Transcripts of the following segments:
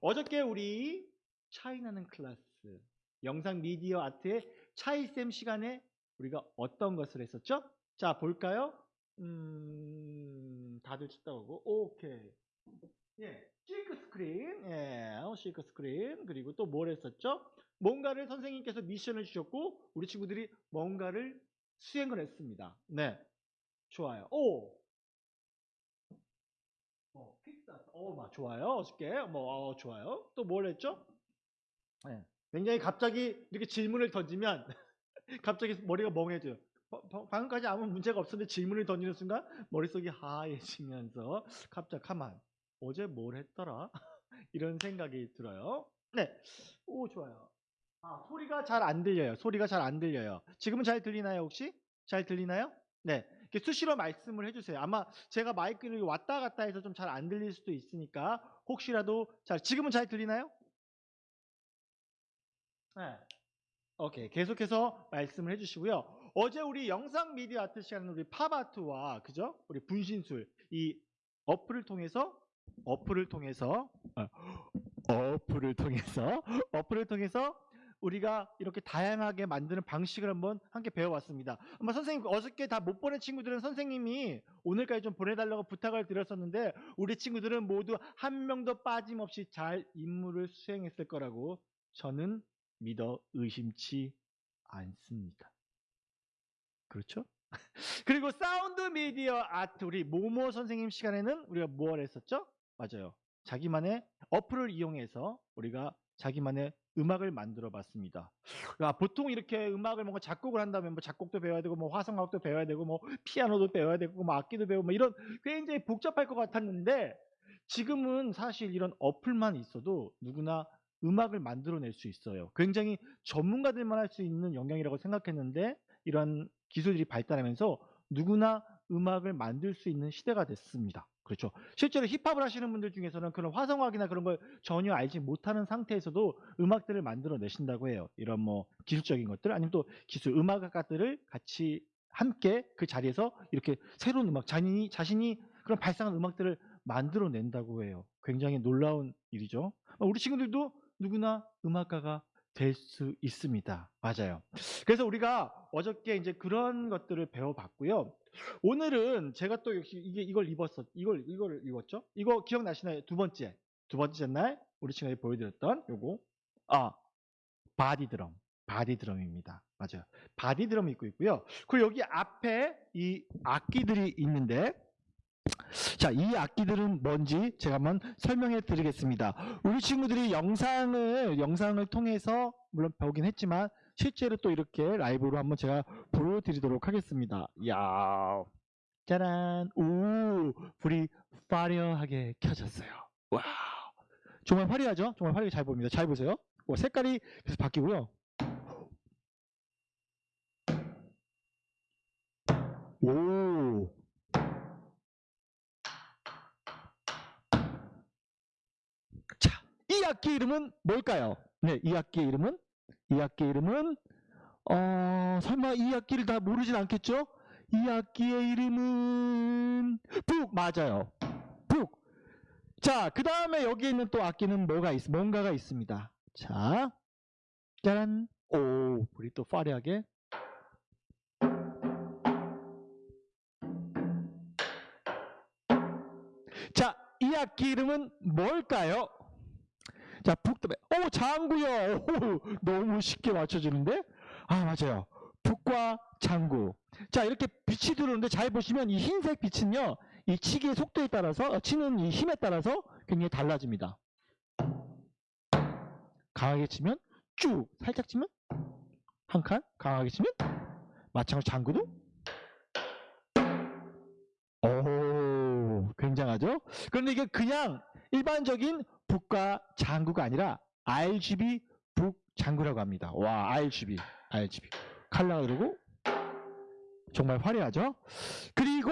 어저께 우리 차이나는 클래스 영상 미디어 아트의 차이쌤 시간에 우리가 어떤 것을 했었죠? 자 볼까요? 음 다들 찾다오고 오케이 예 실크 스크린 예 실크 스크린 그리고 또 뭘 했었죠? 뭔가를 선생님께서 미션을 주셨고 우리 친구들이 뭔가를 수행을 했습니다. 네 좋아요. 오 어, 픽사스. 어, 막 좋아요. 어저께. 뭐, 어, 좋아요. 또 뭘 했죠? 네. 굉장히 갑자기 이렇게 질문을 던지면 갑자기 머리가 멍해져요. 바- 바- 방금까지 아무 문제가 없었는데 질문을 던지는 순간 머릿속이 하얘지면서 갑자기 가만 어제 뭘 했더라? 이런 생각이 들어요. 네. 오, 좋아요. 아, 소리가 잘 안 들려요. 소리가 잘 안 들려요. 지금은 잘 들리나요, 혹시? 잘 들리나요? 네. 수시로 말씀을 해주세요. 아마 제가 마이크를 왔다 갔다 해서 좀 잘 안 들릴 수도 있으니까 혹시라도 잘 지금은 잘 들리나요? 네. 오케이. 계속해서 말씀을 해주시고요. 어제 우리 영상 미디어 아트 시간은 우리 팝아트와 그죠? 우리 분신술 이 어플을 통해서 어플을 통해서 아, 어플을 통해서 어플을 통해서 우리가 이렇게 다양하게 만드는 방식을 한번 함께 배워왔습니다. 아마 선생님 어저께 다 못 보낸 친구들은 선생님이 오늘까지 좀 보내달라고 부탁을 드렸었는데 우리 친구들은 모두 한 명도 빠짐없이 잘 임무를 수행했을 거라고 저는 믿어 의심치 않습니다. 그렇죠? 그리고 사운드 미디어 아트 우리 모모 선생님 시간에는 우리가 뭘 했었죠? 맞아요. 자기만의 어플을 이용해서 우리가 자기만의 음악을 만들어 봤습니다. 야, 보통 이렇게 음악을 뭔가 작곡을 한다면 뭐 작곡도 배워야 되고 뭐 화성악도 배워야 되고 뭐 피아노도 배워야 되고 뭐 악기도 배우고 뭐 이런 굉장히 복잡할 것 같았는데 지금은 사실 이런 어플만 있어도 누구나 음악을 만들어낼 수 있어요. 굉장히 전문가들만 할 수 있는 영역이라고 생각했는데 이런 기술들이 발달하면서 누구나 음악을 만들 수 있는 시대가 됐습니다. 그렇죠. 실제로 힙합을 하시는 분들 중에서는 그런 화성학이나 그런 걸 전혀 알지 못하는 상태에서도 음악들을 만들어 내신다고 해요. 이런 뭐 기술적인 것들 아니면 또 기술 음악가들을 같이 함께 그 자리에서 이렇게 새로운 음악 자신이 자신이 그런 발상한 음악들을 만들어 낸다고 해요. 굉장히 놀라운 일이죠. 우리 친구들도 누구나 음악가가 될 수 있습니다. 맞아요. 그래서 우리가 어저께 이제 그런 것들을 배워봤고요. 오늘은 제가 또 역시 이게 이걸 입었어. 이걸 이걸 입었죠? 이거 기억나시나요? 두 번째. 두 번째 날 우리 친구들이 보여드렸던 요거. 아, body drum. body drum입니다. 맞아요. body drum 입고 있고요. 그리고 여기 앞에 이 악기들이 있는데 자, 이 악기들은 뭔지 제가 한번 설명해 드리겠습니다. 우리 친구들이 영상을, 영상을 통해서 물론 배우긴 했지만 실제로 또 이렇게 라이브로 한번 제가 보여드리도록 하겠습니다. 야 짜란. 오, 불이 화려하게 켜졌어요. 와 정말 화려하죠? 정말 화려하게 잘 보입니다. 잘 보세요. 와, 색깔이 계속 바뀌고요. 오. 자, 이 악기 이름은 뭘까요? 네, 이 악기 이름은 이 악기 이름은 어, 설마 이 악기를 다 모르진 않겠죠? 이 악기의 이름은 북 맞아요. 북. 자, 그 다음에 여기 있는 또 악기는 뭐가 있, 뭔가가 있습니다. 자, 짜란. 오, 우리 또 화려하게. 자, 이 악기 이름은 뭘까요? 자, 북도배. 오, 장구요. 오, 너무 쉽게 맞춰지는데? 아, 맞아요. 북과 장구. 자, 이렇게 빛이 들어오는데 잘 보시면 이 흰색 빛은요, 이 치기의 속도에 따라서, 어, 치는 이 힘에 따라서 굉장히 달라집니다. 강하게 치면 쭉, 살짝 치면 한 칸, 강하게 치면 마찬가지로 장구도 오, 굉장하죠? 그런데 이게 그냥 일반적인 북과 장구가 아니라 RGB 북장구라고 합니다. 와, RGB, RGB. 칼라가 그리고 정말 화려하죠? 그리고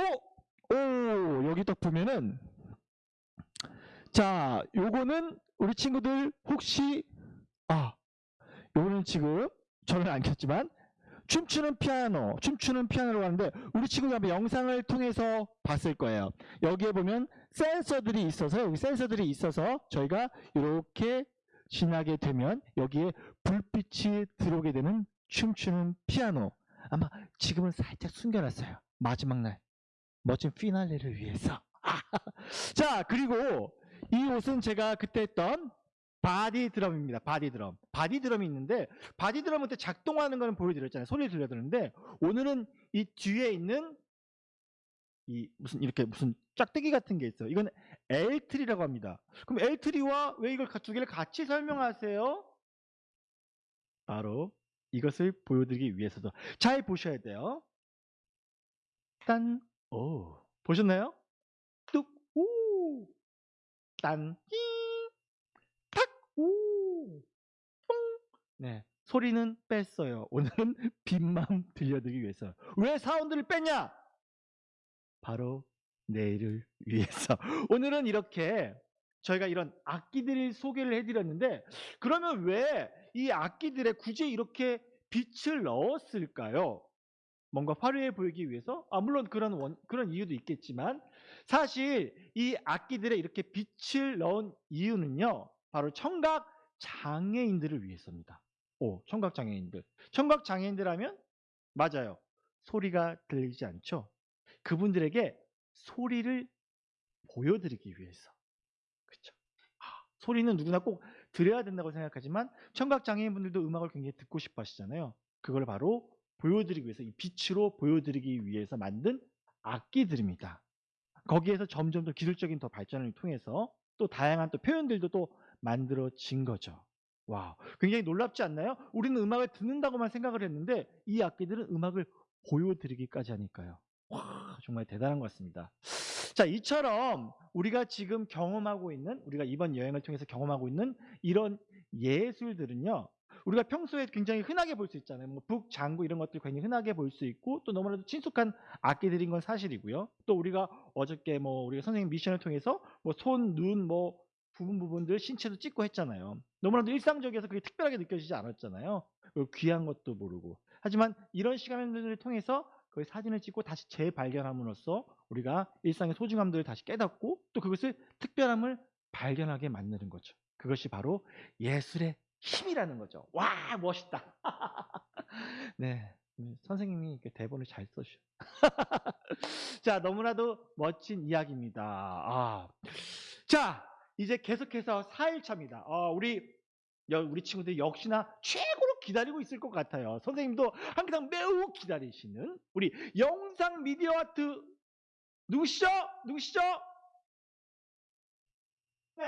오, 여기 딱 보면은 자, 요거는 우리 친구들 혹시 아, 요거는 지금 저는 안 켰지만 춤추는 피아노, 춤추는 피아노라고 하는데 우리 한번 영상을 통해서 봤을 거예요. 여기에 보면 센서들이 있어서 여기 센서들이 있어서 저희가 이렇게 지나게 되면 여기에 불빛이 들어오게 되는 춤추는 피아노. 아마 지금은 살짝 숨겨놨어요. 마지막 날. 멋진 피날레를 위해서. 자 그리고 이 옷은 제가 그때 했던 바디 드럼입니다. 바디 드럼. 바디 드럼이 있는데 바디 드럼은 때 작동하는 거는 보여드렸잖아요. 소리 들려드렸는데 오늘은 이 뒤에 있는 이 무슨 이렇게 무슨 짝대기 같은 게 있어요. 이건 L트리라고 합니다. 그럼 L트리와 왜 이걸 두 개를 같이 설명하세요? 바로 이것을 보여드리기 위해서도 잘 보셔야 돼요. 딴, 오, 보셨나요? 뚝, 오, 딴, 히, 탁, 오, 뽕. 네, 소리는 뺐어요. 오늘은 빛만 들려드리기 위해서. 왜 사운드를 뺐냐? 바로 내일을 위해서. 오늘은 이렇게 저희가 이런 악기들을 소개를 해드렸는데 그러면 왜 이 악기들에 굳이 이렇게 빛을 넣었을까요? 뭔가 화려해 보이기 위해서? 아, 물론 그런 원, 그런 이유도 있겠지만 사실 이 악기들에 이렇게 빛을 넣은 이유는요. 바로 청각 장애인들을 위해서입니다. 오, 청각 장애인들. 청각 장애인들 하면 맞아요. 소리가 들리지 않죠. 그분들에게 소리를 보여드리기 위해서. 그렇죠. 소리는 누구나 꼭 들어야 된다고 생각하지만 청각 장애인분들도 음악을 굉장히 듣고 싶어 하시잖아요. 그걸 바로 보여드리기 위해서 이 빛으로 보여드리기 위해서 만든 악기들입니다. 거기에서 점점 더 기술적인 더 발전을 통해서 또 다양한 또 표현들도 또 만들어진 거죠. 와, 굉장히 놀랍지 않나요? 우리는 음악을 듣는다고만 생각을 했는데 이 악기들은 음악을 보여드리기까지 하니까요. 와, 정말 대단한 것 같습니다. 자, 이처럼 우리가 지금 경험하고 있는, 우리가 이번 여행을 통해서 경험하고 있는 이런 예술들은요, 우리가 평소에 굉장히 흔하게 볼 수 있잖아요. 뭐 북, 장구 이런 것들 굉장히 흔하게 볼 수 있고 또 너무나도 친숙한 악기들인 건 사실이고요. 또 우리가 어저께 뭐 우리가 선생님 미션을 통해서 뭐 손, 눈, 뭐 부분 부분들 신체도 찍고 했잖아요. 너무나도 일상적이어서 그게 특별하게 느껴지지 않았잖아요. 그리고 귀한 것도 모르고. 하지만 이런 시간들을 통해서 그 사진을 찍고 다시 재발견함으로써 우리가 일상의 소중함들을 다시 깨닫고 또 그것을 특별함을 발견하게 만드는 거죠. 그것이 바로 예술의 힘이라는 거죠. 와 멋있다. 네, 음, 선생님이 대본을 잘 써주셔. 자, 너무나도 멋진 이야기입니다. 아. 자, 이제 계속해서 4일차입니다. 어, 우리 우리 친구들이 역시나 최고로 기다리고 있을 것 같아요. 선생님도 항상 매우 기다리시는 우리 영상 미디어 아트 누구시죠? 누구시죠? 네.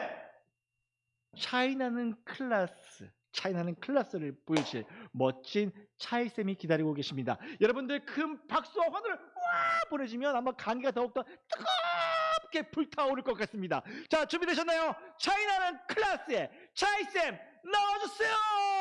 차이나는 클래스. 차이나는 클래스를 보여주실 멋진 차이쌤이 기다리고 계십니다. 여러분들 큰 박수와 환호를 와 보내주면 아마 강의가 더욱더 뜨겁게 불타오를 것 같습니다. 자 준비되셨나요? 차이나는 클래스의 차이쌤 나와주세요!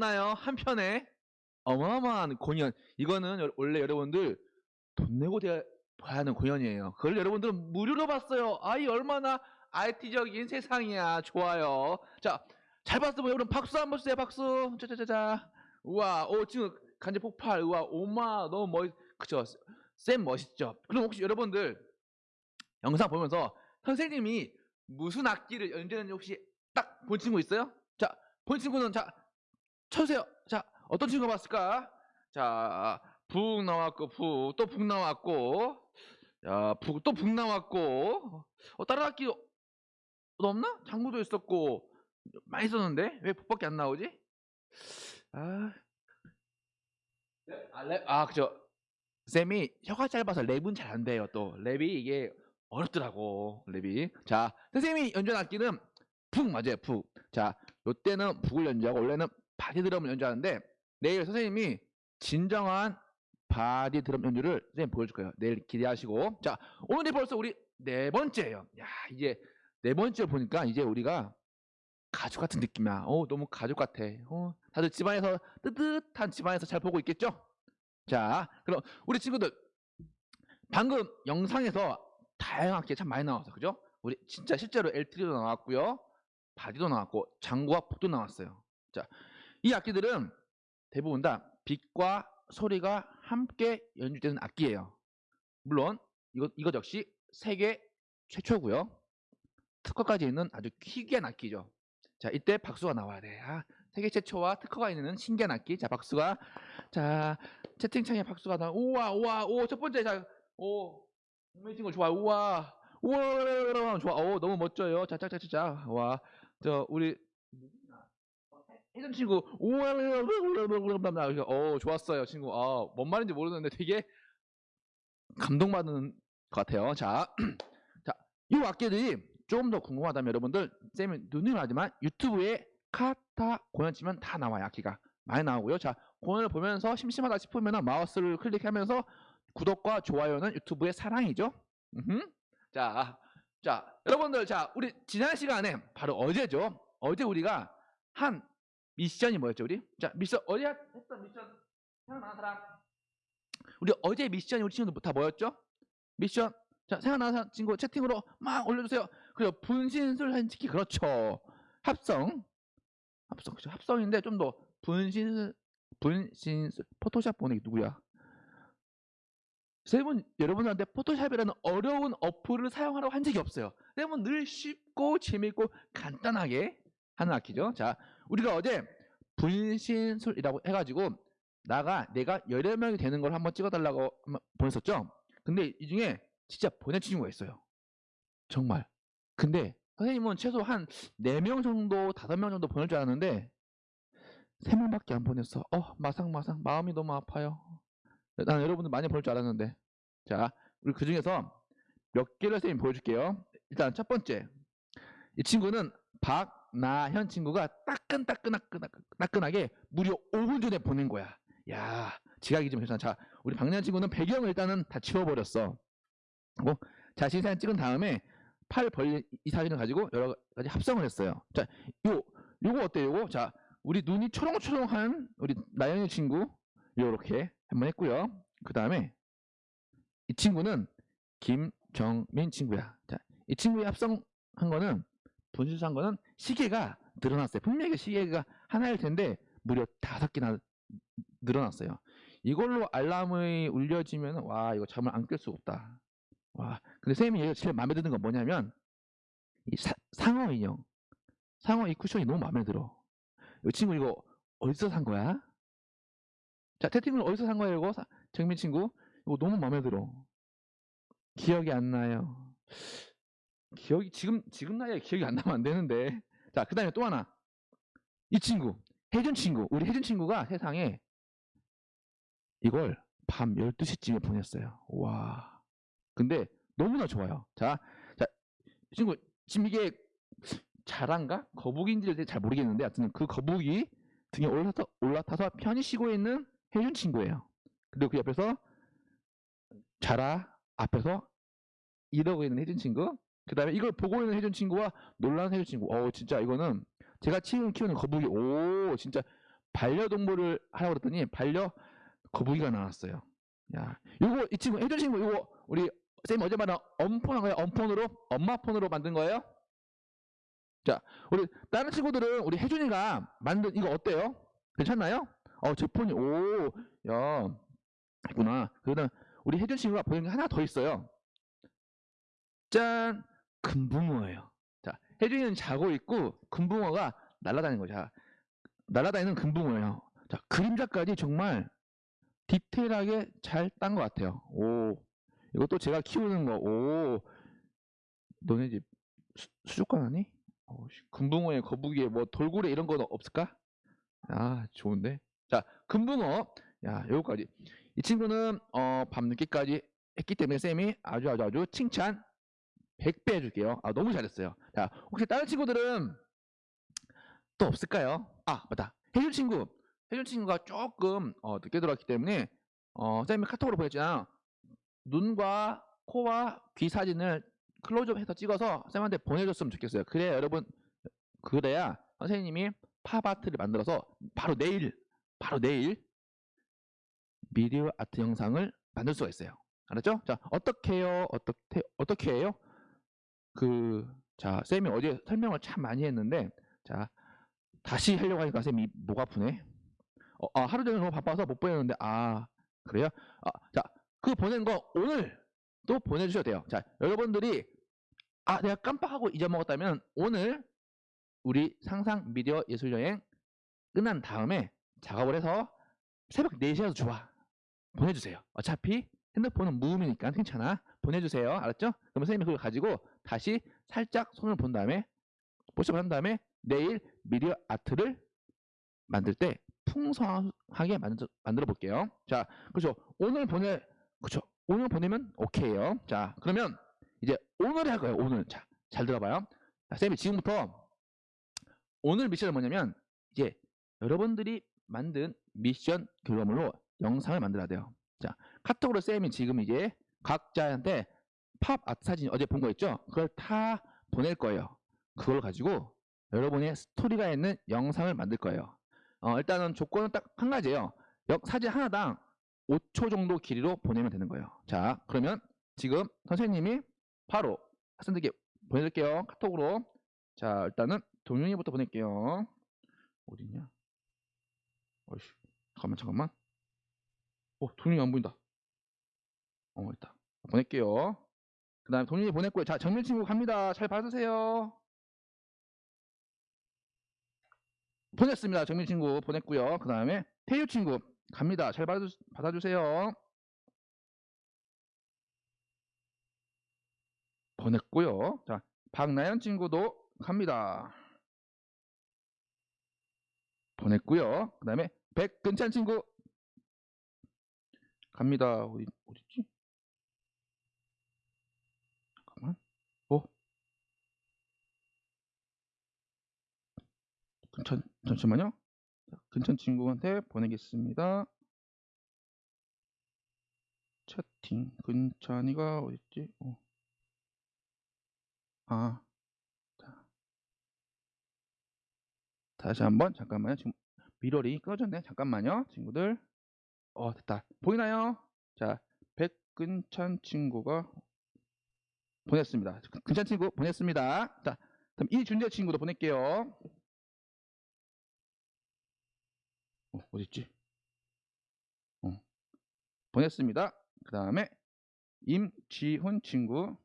잘 봤나요? 한편에 어마어마한 공연. 이거는 여- 원래 여러분들 돈 내고 대- 봐야 하는 공연이에요. 그걸 여러분들은 무료로 봤어요. 아이 얼마나 IT적인 세상이야. 좋아요. 자, 잘 봤으면 여러분 박수 한번 주세요. 박수. 짜자자자. 우와, 오 지금 간지 폭발. 우와, 오마 너무 멋. 그쵸? 쌤 멋있죠. 그럼 혹시 여러분들 영상 보면서 선생님이 무슨 악기를 연주하는지 혹시 딱 본 친구 있어요? 자, 본 친구는 자 쳐주세요. 자, 어떤 친구가 봤을까? 자, 북 나왔고 북, 또 북 나왔고, 야, 북, 또 북 나왔고, 어, 어, 없나? 장구도 있었고, 많이 썼는데 왜 북밖에 안 나오지? 아, 네, 아, 랩, 아, 그죠. 쌤이 혀가 짧아서 랩은 잘 안 돼요. 또 랩이 이게 어렵더라고 랩이. 자, 선생님이 연주한 악기는 북 맞아요. 북. 자, 요때는 북을 연주하고 원래는 바디 드럼을 연주하는데 내일 선생님이 진정한 바디 드럼 연주를 선생님 보여줄 거예요. 내일 기대하시고. 자, 오늘이 벌써 우리 네 번째예요. 야, 이제 네 번째 보니까 이제 우리가 가족 같은 느낌이야. 어, 너무 가족 같아. 어, 다들 집안에서 뜨뜻한 집안에서 잘 보고 있겠죠? 자, 그럼 우리 친구들 방금 영상에서 다양하게 참 많이 나왔어. 그죠? 우리 진짜 실제로 L3도 나왔고요. 바디도 나왔고 장구와 북도 나왔어요. 자, 이 악기들은 대부분 다 빛과 소리가 함께 연주되는 악기예요. 물론 이거 이것 역시 세계 최초고요. 특허까지 있는 아주 희귀한 악기죠. 자, 이때 박수가 나와야 돼. 아, 세계 최초와 특허가 있는 신기한 악기. 자, 박수가 자, 채팅창에 박수가 나. 우와, 우와, 오, 첫 번째 자, 오, 이미징 거 좋아. 우와. 우와, 좋아. 오, 너무 멋져요. 자, 자, 자, 자, 자. 와. 저 우리 혜전 친구 우와 어 좋았어요 친구 아뭔 말인지 모르는데 되게 감동받는 것 같아요 자, 자, 이 악기들이 조금 더 궁금하다면 여러분들 쌤이 누누이 말하지만 유튜브에 카타 공연 치면 다 나와요 악기가 많이 나오고요 자 공연을 보면서 심심하다 싶으면 마우스를 클릭하면서 구독과 좋아요는 유튜브의 사랑이죠 음흠. 자, 자, 여러분들, 자, 우리 지난 시간에 바로 어제죠. 어제 우리가 한 미션이 뭐였죠, 우리? 자, 미션 어제 했던 미션 생각나는 사람? 우리 어제 미션이 우리 친구들 다 뭐였죠? 미션. 자, 생각나는 친구 채팅으로 막 올려주세요. 그리고 분신술 사진 찍기 그렇죠. 합성, 합성, 그죠? 합성인데 좀 더 분신 분신술 포토샵 게 누구야? 쌤은 여러분한테 포토샵이라는 어려운 어플을 사용하라고 한 적이 없어요. 쌤은 늘 쉽고 재밌고 간단하게 하는 악기죠. 자, 우리가 어제 분신술이라고 해가지고 나가 내가 여러 명이 되는 걸 한번 찍어달라고 보냈었죠. 근데 이 중에 진짜 보낸 친구가 있어요. 정말. 근데 선생님은 최소 한 4명 정도, 5명 정도 보낼 줄 알았는데 3명밖에 안 보냈어. 어, 마상마상 마음이 너무 아파요. 난 여러분들 많이 볼줄 알았는데. 자, 우리 그 중에서 몇 개를 선생님 보여줄게요. 일단 첫 번째. 이 친구는 박 나현 친구가 따끈따끈따끈하게 무려 5분 전에 보낸 거야. 야, 지각이 좀 괜찮아. 자, 우리 박나현 친구는 배경을 일단은 다 지워버렸어. 그리고 자신 사진 찍은 다음에 팔 벌린 이 사진을 가지고 여러 가지 합성을 했어요. 자, 요, 요거 어때요? 요거? 자, 우리 눈이 초롱초롱한 우리 나영이 친구 요렇게 한번 했고요. 그 다음에 이 친구는 김정민 친구야. 자, 이 친구의 합성한 거는 분실한 거는 시계가 늘어났어요. 분명히 시계가 하나일 텐데 무려 다섯 개나 늘어났어요. 이걸로 알람이 울려지면 와 이거 잠을 안 깰 수가 없다. 와 근데 선생님이 얘가 제일 마음에 드는 건 뭐냐면 이 사- 상어 인형, 상어 이 쿠션이 너무 마음에 들어. 이 친구 이거 어디서 산 거야? 자, 채팅을 어디서 산 거예요, 이거? 사- 정민 친구. 이거 너무 마음에 들어. 기억이 안 나요. 기억이, 지금, 지금 나이에 기억이 안 나면 안 되는데. 자, 그 다음에 또 하나. 이 친구. 혜준 친구. 우리 혜준 친구가 세상에 이걸 밤 12시쯤에 보냈어요. 와. 근데 너무나 좋아요. 자, 자, 이 친구, 지금 이게 자란가? 거북인지를 잘 모르겠는데, 하여튼 그 거북이 등에 올라타서, 올라타서 편히 쉬고 있는 혜준 친구예요. 그리고 그 옆에서 자라 앞에서 이러고 있는 혜준 친구. 그 다음에 이걸 보고 있는 혜준 친구와 놀라는 혜준 친구. 어 진짜 이거는 제가 키우는, 키우는 거북이, 오, 진짜 반려동물을 하라고 그랬더니 반려 거북이가 나왔어요. 야, 요거, 이 친구, 혜준 친구, 요거, 우리, 쌤이 어제 말한 엄폰 한 거예요? 엄폰으로? 엄마 폰으로 만든 거예요? 자, 우리, 다른 친구들은 우리 혜준이가 만든 이거 어때요? 괜찮나요? 어, 제 폰이, 오, 야, 있구나. 그러면 우리 혜준 친구가 보낸 게 하나 더 있어요. 짠! 금붕어예요. 자, 혜준이는 자고 있고, 금붕어가 날아다니는 거죠. 자, 날아다니는 금붕어예요. 자, 그림자까지 정말 디테일하게 잘 딴 것 같아요. 오, 이것도 제가 키우는 거. 오, 너네 집 수, 수족관 아니? 어, 씨, 금붕어에 거북이에 뭐 돌고래 이런 건 없을까? 아, 좋은데. 자, 금붕어. 야, 요거까지. 이 친구는 어, 밤늦게까지 했기 때문에 쌤이 아주 아주 아주 칭찬 100배 해줄게요. 아, 너무 잘했어요. 자, 혹시 다른 친구들은 또 없을까요? 아, 맞다. 혜준 친구. 혜준 친구가 조금 어, 늦게 들어왔기 때문에 어, 쌤이 카톡으로 보냈잖아. 눈과 코와 귀 사진을 클로즈업 해서 찍어서 쌤한테 보내줬으면 좋겠어요. 그래야 여러분, 그래야 선생님이 팝아트를 만들어서 바로 내일, 바로 내일 미디어 아트 영상을 만들 수가 있어요. 알았죠? 자, 어떻게 해요? 어떻게, 어떻게 해요? 그, 자, 쌤이 어제 설명을 참 많이 했는데, 자, 다시 하려고 하니까 쌤이 목 아프네. 어, 아, 하루 종일 너무 바빠서 못 보냈는데, 아, 그래요? 아, 자, 그 보낸 거 오늘 또 보내주셔도 돼요. 자, 여러분들이, 아, 내가 깜빡하고 잊어먹었다면, 오늘 우리 상상 미디어 예술여행 끝난 다음에 작업을 해서 새벽 4시라도 좋아. 보내주세요. 어차피 핸드폰은 무음이니까 괜찮아. 보내주세요. 알았죠? 그러면 선생님이 그걸 가지고 다시 살짝 손을 본 다음에 보시고 한 다음에 내일 미디어 아트를 만들 때 풍성하게 만들, 만들어 볼게요. 자, 그렇죠. 오늘 보내, 그렇죠. 오늘 보내면 오케이요. 자, 그러면 이제 오늘 할 거예요. 오늘. 자, 잘 들어봐요. 자, 쌤이 지금부터 오늘 미션은 뭐냐면 이제 여러분들이 만든 미션 결과물로 영상을 만들어야 돼요. 자, 카톡으로 쌤이 지금 이제 각자한테 팝 아트 사진 어제 본 거 있죠? 그걸 다 보낼 거예요. 그걸 가지고 여러분의 스토리가 있는 영상을 만들 거예요. 어, 일단은 조건은 딱 한 가지예요. 영- 사진 하나당 5초 정도 길이로 보내면 되는 거예요. 자, 그러면 지금 선생님이 바로 학생들께 보내줄게요. 카톡으로. 자, 일단은 동윤이부터 보낼게요. 어딨냐? 어이씨, 잠깐만, 잠깐만. 어, 동윤이 안 보인다. 어, 있다. 보낼게요. 그 다음에 동윤이 보냈고요. 자, 정민 친구 갑니다. 잘 받으세요. 보냈습니다. 정민 친구 보냈고요. 그 다음에 태유 친구 갑니다. 잘 받아, 받아주세요. 보냈고요. 자, 박나연 친구도 갑니다. 보냈고요. 그 다음에 백근찬 친구 갑니다. 어디 어딨지? 잠깐만. 어? 근찬 잠시만요. 자, 근찬 친구한테 보내겠습니다. 채팅 근찬이가 어딨지? 어. 아, 자. 다시 한번 잠깐만요. 지금 미러리 꺼졌네. 잠깐만요, 친구들. 어, 됐다. 보이나요? 자, 백근찬 친구가 보냈습니다. 근찬 친구 보냈습니다. 자, 그럼 이준재 친구도 보낼게요. 어, 어딨지? 어, 보냈습니다. 그 다음에 임지훈 친구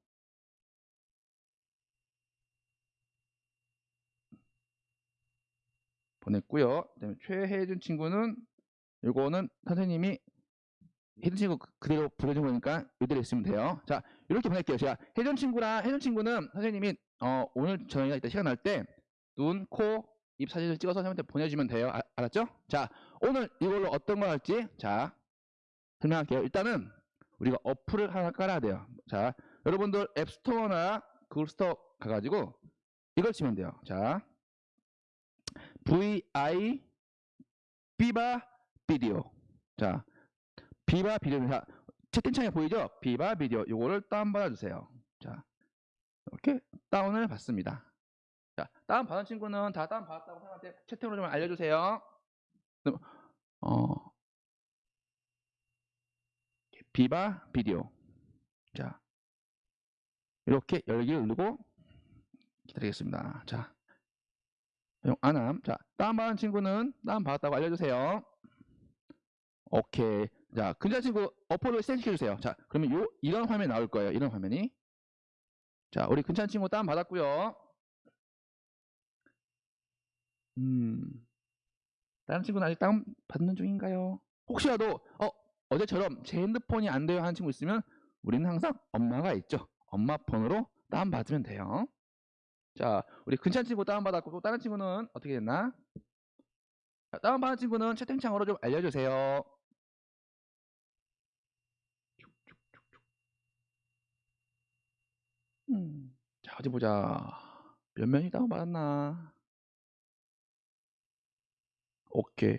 보냈고요. 그다음에 최혜준 친구는 요거는 선생님이 혜준 친구 그- 그대로 보내준 거니까 이대로 있으면 돼요. 자, 이렇게 보낼게요. 제가 혜준 친구랑 혜준 친구는 선생님이 어, 오늘 저희가 이따 시간 날 때 눈, 코, 입 사진을 찍어서 선생님한테 보내주면 돼요. 아- 알았죠? 자, 오늘 이걸로 어떤 거 할지 자 설명할게요. 일단은 우리가 어플을 하나 깔아야 돼요. 자, 여러분들 앱스토어나 구글스토어 가가지고 이걸 치면 돼요. 자, VI 비바 비디오. 자, 비바 비디오. 자, 채팅창에 보이죠? 비바 비디오. 요거를 다운받아 주세요. 자, 이렇게 다운을 받습니다. 자, 다운 받은 친구는 다 다운 받았다고 생각할 때 채팅으로 좀 알려주세요. 어, 비바 비디오. 자, 이렇게 열기를 누르고 기다리겠습니다. 자, 용 안함. 자, 다운 받은 친구는 다운 받았다고 알려주세요. 오케이. 자, 근자 친구 어플을 시켜 주세요. 자, 그러면 요, 이런 화면이 나올 거예요. 이런 화면이. 자, 우리 근찬 친구 다운 받았고요. 음, 다른 친구는 아직 다운 받는 중인가요? 혹시라도, 어, 어제처럼 제 핸드폰이 안 돼요 하는 친구 있으면 우리는 항상 엄마가 있죠. 엄마 폰으로 다운 받으면 돼요. 자, 우리 근찬 친구 다운 받았고 또 다른 친구는 어떻게 됐나? 자, 다운 받은 친구는 채팅창으로 좀 알려주세요. 음, 자, 어디 보자. 몇 명이 다운 받았나? 오케이.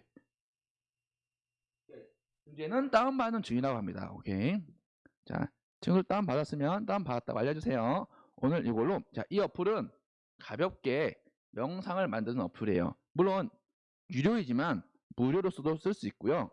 문제는 다운받는 중이라고 합니다. 오케이. 자, 친구들 다운받았으면 다운받았다고 알려주세요. 오늘 이걸로, 자, 이 어플은 가볍게 명상을 만드는 어플이에요. 물론, 유료이지만 무료로서도 쓸 수 있고요.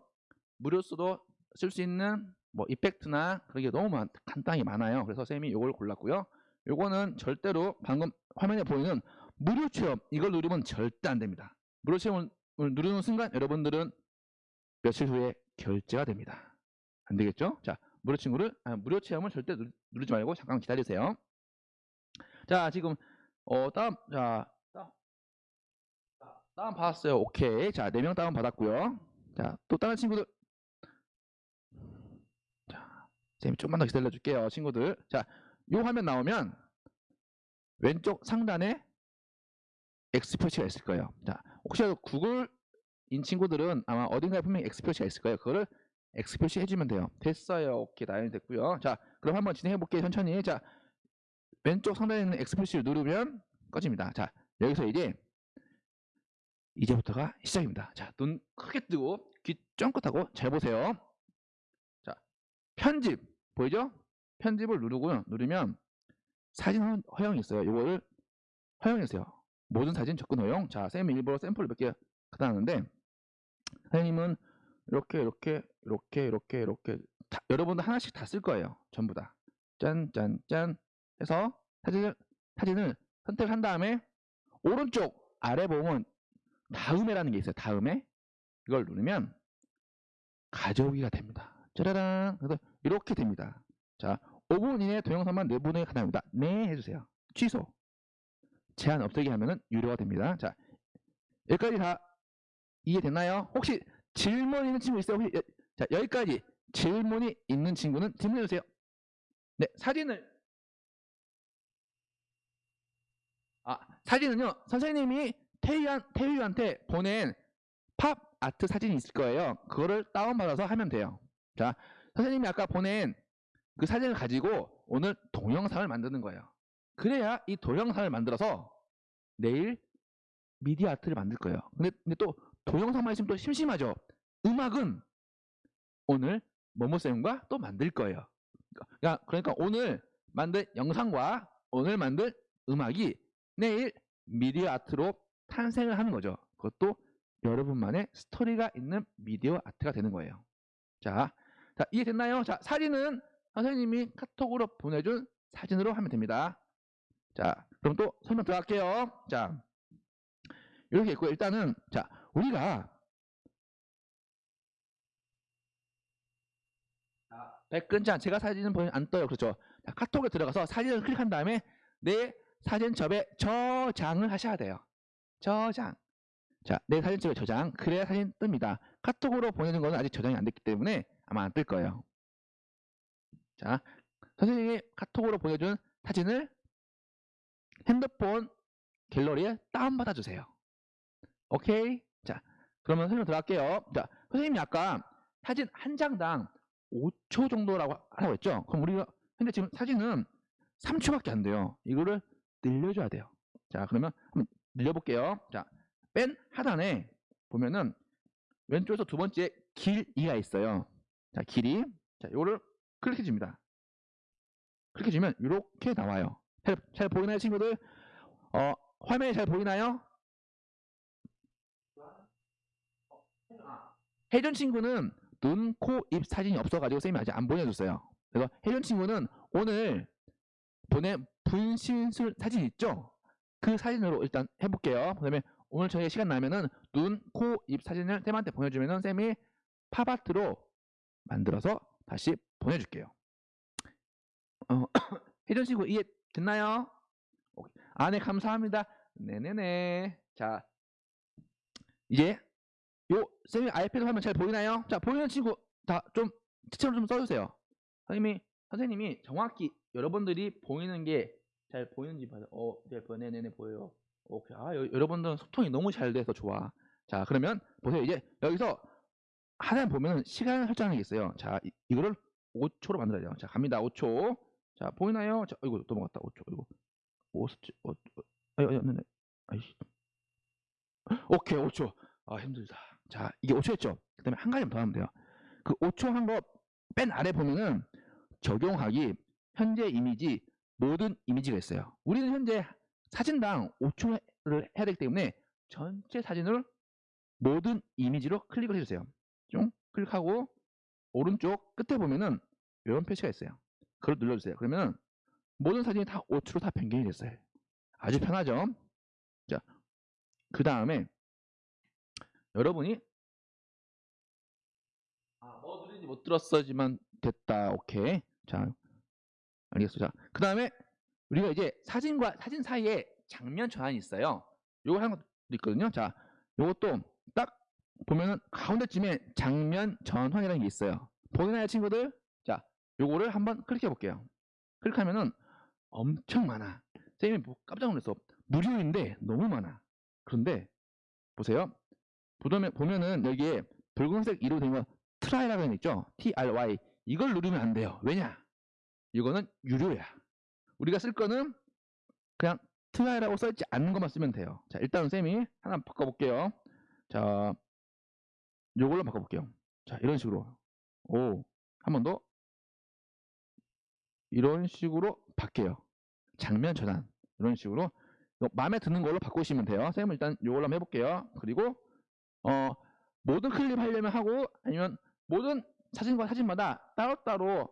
무료로서도 쓸 수 있는 뭐 이펙트나 그런 게 너무 많, 간단하게 많아요. 그래서 쌤이 이걸 골랐고요. 요거는 절대로 방금 화면에 보이는 무료 체험 이걸 누르면 절대 안 됩니다. 무료 체험을 누르는 순간 여러분들은 며칠 후에 결제가 됩니다. 안 되겠죠? 자, 무료 친구를 아, 무료 체험을 절대 누, 누르지 말고 잠깐 기다리세요. 자, 지금 어 다음 자 다운 자, 다운 받았어요. 오케이. 자, 4명 다운 받았고요. 자, 또 다른 친구들 자, 쌤이 조금만 더 기다려 줄게요, 친구들. 자, 요 화면 나오면 왼쪽 상단에 X 표시가 있을 거예요. 자, 혹시라도 구글인 친구들은 아마 어딘가에 분명히 X 표시가 있을 거예요. 그거를 X 표시 해주면 돼요. 됐어요. 오케이, 나연이 됐고요. 자, 그럼 한번 진행해 볼게요. 천천히. 자, 왼쪽 상단에 있는 X 표시를 누르면 꺼집니다. 자, 여기서 이제 이제부터가 시작입니다. 자, 눈 크게 뜨고 귀 쫑긋하고 잘 보세요. 자, 편집 보이죠? 편집을 누르고요. 누르면 사진 허- 허용이 있어요. 이거를 허용했어요. 모든 사진 접근 허용. 자, 쌤이 일부러 샘플을 몇 개 갖다 놨는데 선생님은 이렇게 이렇게 이렇게 이렇게 이렇게 다- 여러분들 하나씩 다 쓸 거예요. 전부 다. 짠 짠 짠 해서 사진을 사진을 선택한 다음에 오른쪽 아래 보면 다음에라는 게 있어요. 다음에 이걸 누르면 가져오기가 됩니다. 짜라란. 그래서 이렇게 됩니다. 자, 5분 이내 동영상만 내보내기 가능합니다. 네 해주세요. 취소. 제한 없애기 하면은 유료가 됩니다. 자, 여기까지 다 이해됐나요? 혹시 질문 있는 친구 있어요? 혹시 여- 자, 여기까지 질문이 있는 친구는 질문해 주세요. 네, 사진을 아, 사진은요. 선생님이 태유한, 태유한테 보낸 팝 아트 사진이 있을 거예요. 그거를 다운받아서 하면 돼요. 자, 선생님이 아까 보낸 그 사진을 가지고 오늘 동영상을 만드는 거예요. 그래야 이 동영상을 만들어서 내일 미디어 아트를 만들 거예요. 근데, 근데 또 동영상만 있으면 또 심심하죠. 음악은 오늘 모모쌤과 또 만들 거예요. 그러니까, 그러니까 오늘 만든 영상과 오늘 만든 음악이 내일 미디어 아트로 탄생을 하는 거죠. 그것도 여러분만의 스토리가 있는 미디어 아트가 되는 거예요. 자, 자 이해됐나요? 자, 사진은 선생님이 카톡으로 보내준 사진으로 하면 됩니다. 자, 그럼 또 설명 들어갈게요. 자, 이렇게 있고 일단은 자, 우리가 백근자 제가 사진은 보면 안 떠요. 그렇죠? 자, 카톡에 들어가서 사진을 클릭한 다음에 내 사진 접에 저장을 하셔야 돼요. 저장. 자, 내 사진 찍어 저장. 그래야 사진 뜹니다. 카톡으로 보내는 거는 아직 저장이 안 됐기 때문에 아마 안 뜰 거예요. 자, 선생님이 카톡으로 보내준 사진을 핸드폰 갤러리에 다운받아 주세요. 오케이? 자, 그러면 설명 들어갈게요. 자, 선생님이 아까 사진 한 장당 5초 정도라고 하라고 했죠? 그럼 우리가 근데 지금 사진은 3초밖에 안 돼요. 이거를 늘려줘야 돼요. 자, 그러면 한번 늘려볼게요. 자, 맨 하단에 보면은 왼쪽에서 두 번째 길이가 있어요. 자, 길이. 자, 이거를 클릭해 줍니다. 클릭해 주면 이렇게 나와요. 잘, 잘 보이나요, 친구들? 어, 화면이 잘 보이나요? 혜준 친구는 눈, 코, 입 사진이 없어가지고 쌤이 아직 안 보내줬어요. 그래서 혜준 친구는 오늘 보낸 분신술 사진 있죠? 그 사진으로 일단 해볼게요. 그 다음에 오늘 저희 시간 나면은 눈, 코, 입 사진을 쌤한테 보내주면은 쌤이 팝아트로 만들어서 다시 보내줄게요. 어, 혜준 친구 이해 됐나요? 오케이. 아, 네, 감사합니다. 네네네. 자, 이제 요 쌤이 아이패드 화면 잘 보이나요? 자, 보이는 친구 다 좀 지체로 좀 써주세요. 선생님이 선생님이 정확히 여러분들이 보이는 게 잘 보이는지 봐요. 어, 네, 보- 네네네 보여요. 오케이. 아, 여, 여러분들은 소통이 너무 잘 돼서 좋아. 자, 그러면 보세요. 이제 여기서 하나 보면은 시간 설정이 있어요. 자, 이, 이거를 5초로 만들어야 돼요. 자, 갑니다. 5초. 자, 보이나요? 자, 이거 넘어갔다. 5초. 이거. 5, 7, 어, 어, 아유, 네, 네. 아이씨. 오케이, 5초. 아, 힘들다. 자, 이게 5초였죠? 그 다음에 한 가지 더 하면 돼요. 그 5초 한 거 맨 아래 보면은 적용하기, 현재 이미지, 모든 이미지가 있어요. 우리는 현재 사진당 5초를 해야 되기 때문에 전체 사진을 모든 이미지로 클릭을 해주세요. 좀 클릭하고 오른쪽 끝에 보면은 이런 표시가 있어요. 그걸 눌러주세요. 그러면 모든 사진이 다 5초로 다 변경이 됐어요. 아주 편하죠? 자, 그 다음에 여러분이 아, 뭐 누른지 못 들었어지만 됐다. 오케이. 자, 알겠어. 자, 그 다음에 우리가 이제 사진과 사진 사이에 장면 전환이 있어요. 요거 하는 것도 있거든요. 자, 요것도 딱 보면은 가운데쯤에 장면 전환이라는 게 있어요. 보이나요, 친구들? 자, 요거를 한번 클릭해 볼게요. 클릭하면은 엄청 많아. 쌤이 뭐 깜짝 놀랐어. 무료인데 너무 많아. 그런데 보세요. 보면, 보면은 여기에 붉은색 이로 된거 try라고 는 있죠? T-R-Y. 이걸 누르면 안 돼요. 왜냐? 이거는 유료야. 우리가 쓸 거는 그냥 try라고 써있지 않는 것만 쓰면 돼요. 자, 일단은 쌤이 하나 바꿔볼게요. 자, 요걸로 바꿔볼게요. 자, 이런 식으로. 오, 한 번 더. 이런 식으로 바뀌어요. 장면 전환. 이런 식으로. 마음에 드는 걸로 바꾸시면 돼요. 쌤은 일단 요걸로 한번 해볼게요. 그리고, 어, 모든 클립 하려면 하고, 아니면 모든 사진과 사진마다 따로따로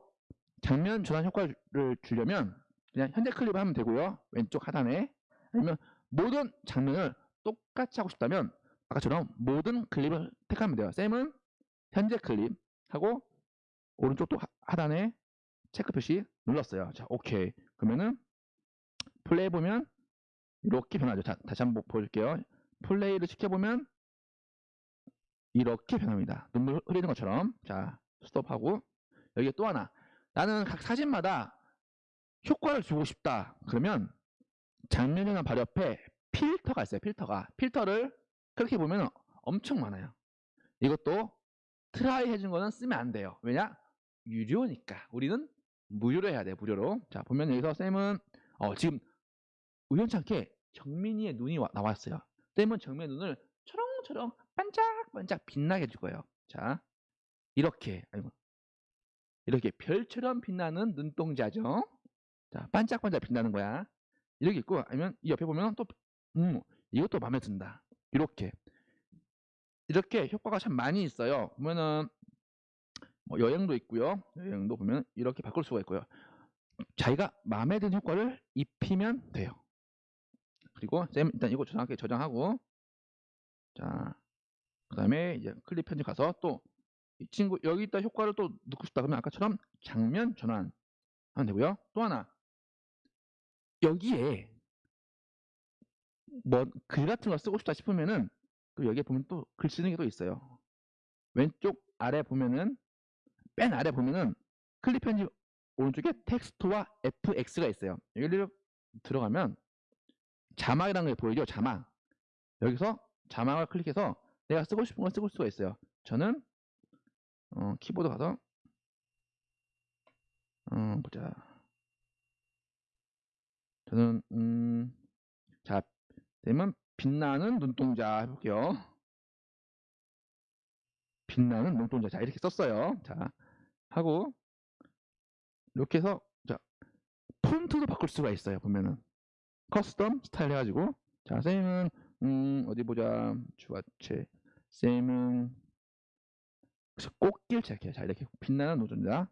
장면 전환 효과를 주려면 그냥 현재 클립을 하면 되고요. 왼쪽 하단에. 아니면 모든 장면을 똑같이 하고 싶다면 아까처럼 모든 클립을 택하면 돼요. 쌤은 현재 클립 하고 오른쪽 또 하- 하단에 체크 표시 눌렀어요. 자, 오케이. 그러면은 플레이 보면 이렇게 변하죠. 자, 다시 한번 보여줄게요. 플레이를 시켜보면 이렇게 변합니다. 눈물 흐리는 것처럼. 자, 스톱하고 여기 또 하나. 나는 각 사진마다 효과를 주고 싶다. 그러면 장면 전환 바로 옆에 필터가 있어요. 필터가. 필터를 그렇게 보면 엄청 많아요. 이것도 try 해준 거는 쓰면 안 돼요. 왜냐? 유료니까. 우리는 무료로 해야 돼요. 무료로. 자, 보면 여기서 쌤은 어, 지금 우연찮게 정민이의 눈이 와- 나왔어요. 쌤은 정민의 눈을 초롱초롱 반짝반짝 빛나게 해줄 거예요. 자, 이렇게 아이고 이렇게 별처럼 빛나는 눈동자죠. 자, 반짝반짝 빛나는 거야. 이렇게 있고 아니면 이 옆에 보면 또 음, 이것도 마음에 든다. 이렇게 이렇게 효과가 참 많이 있어요. 보면은 뭐 여행도 있고요. 여행도 보면 이렇게 바꿀 수가 있고요. 자기가 마음에 드는 효과를 입히면 돼요. 그리고 쌤 일단 이거 저장할게 저장하고 자 그다음에 이제 클립 편집 가서 또 이 친구 여기 있다 효과를 또 넣고 싶다 그러면 아까처럼 장면 전환 하면 되고요. 또 하나 여기에 뭐 글 같은 거 쓰고 싶다 싶으면은 그 여기에 보면 또 글 쓰는 게 또 있어요. 왼쪽 아래 보면은 맨 아래 보면은 클립 편집 오른쪽에 텍스트와 FX가 있어요. 여기를 들어가면 자막이라는 게 보이죠? 자막. 여기서 자막을 클릭해서 내가 쓰고 싶은 걸 쓰고 수가 있어요. 저는 어, 키보드 가서 어, 보자. 저는 음, 자, 되면 빛나는 눈동자 해볼게요. 빛나는 눈동자. 자, 이렇게 썼어요. 자, 하고 이렇게 해서 자, 폰트도 바꿀 수가 있어요. 보면은 custom style 해가지고 자, 쌤은 음, 어디 보자. 주아체. 쌤은 꽃길 체크해. 자, 이렇게 빛나는 노동자.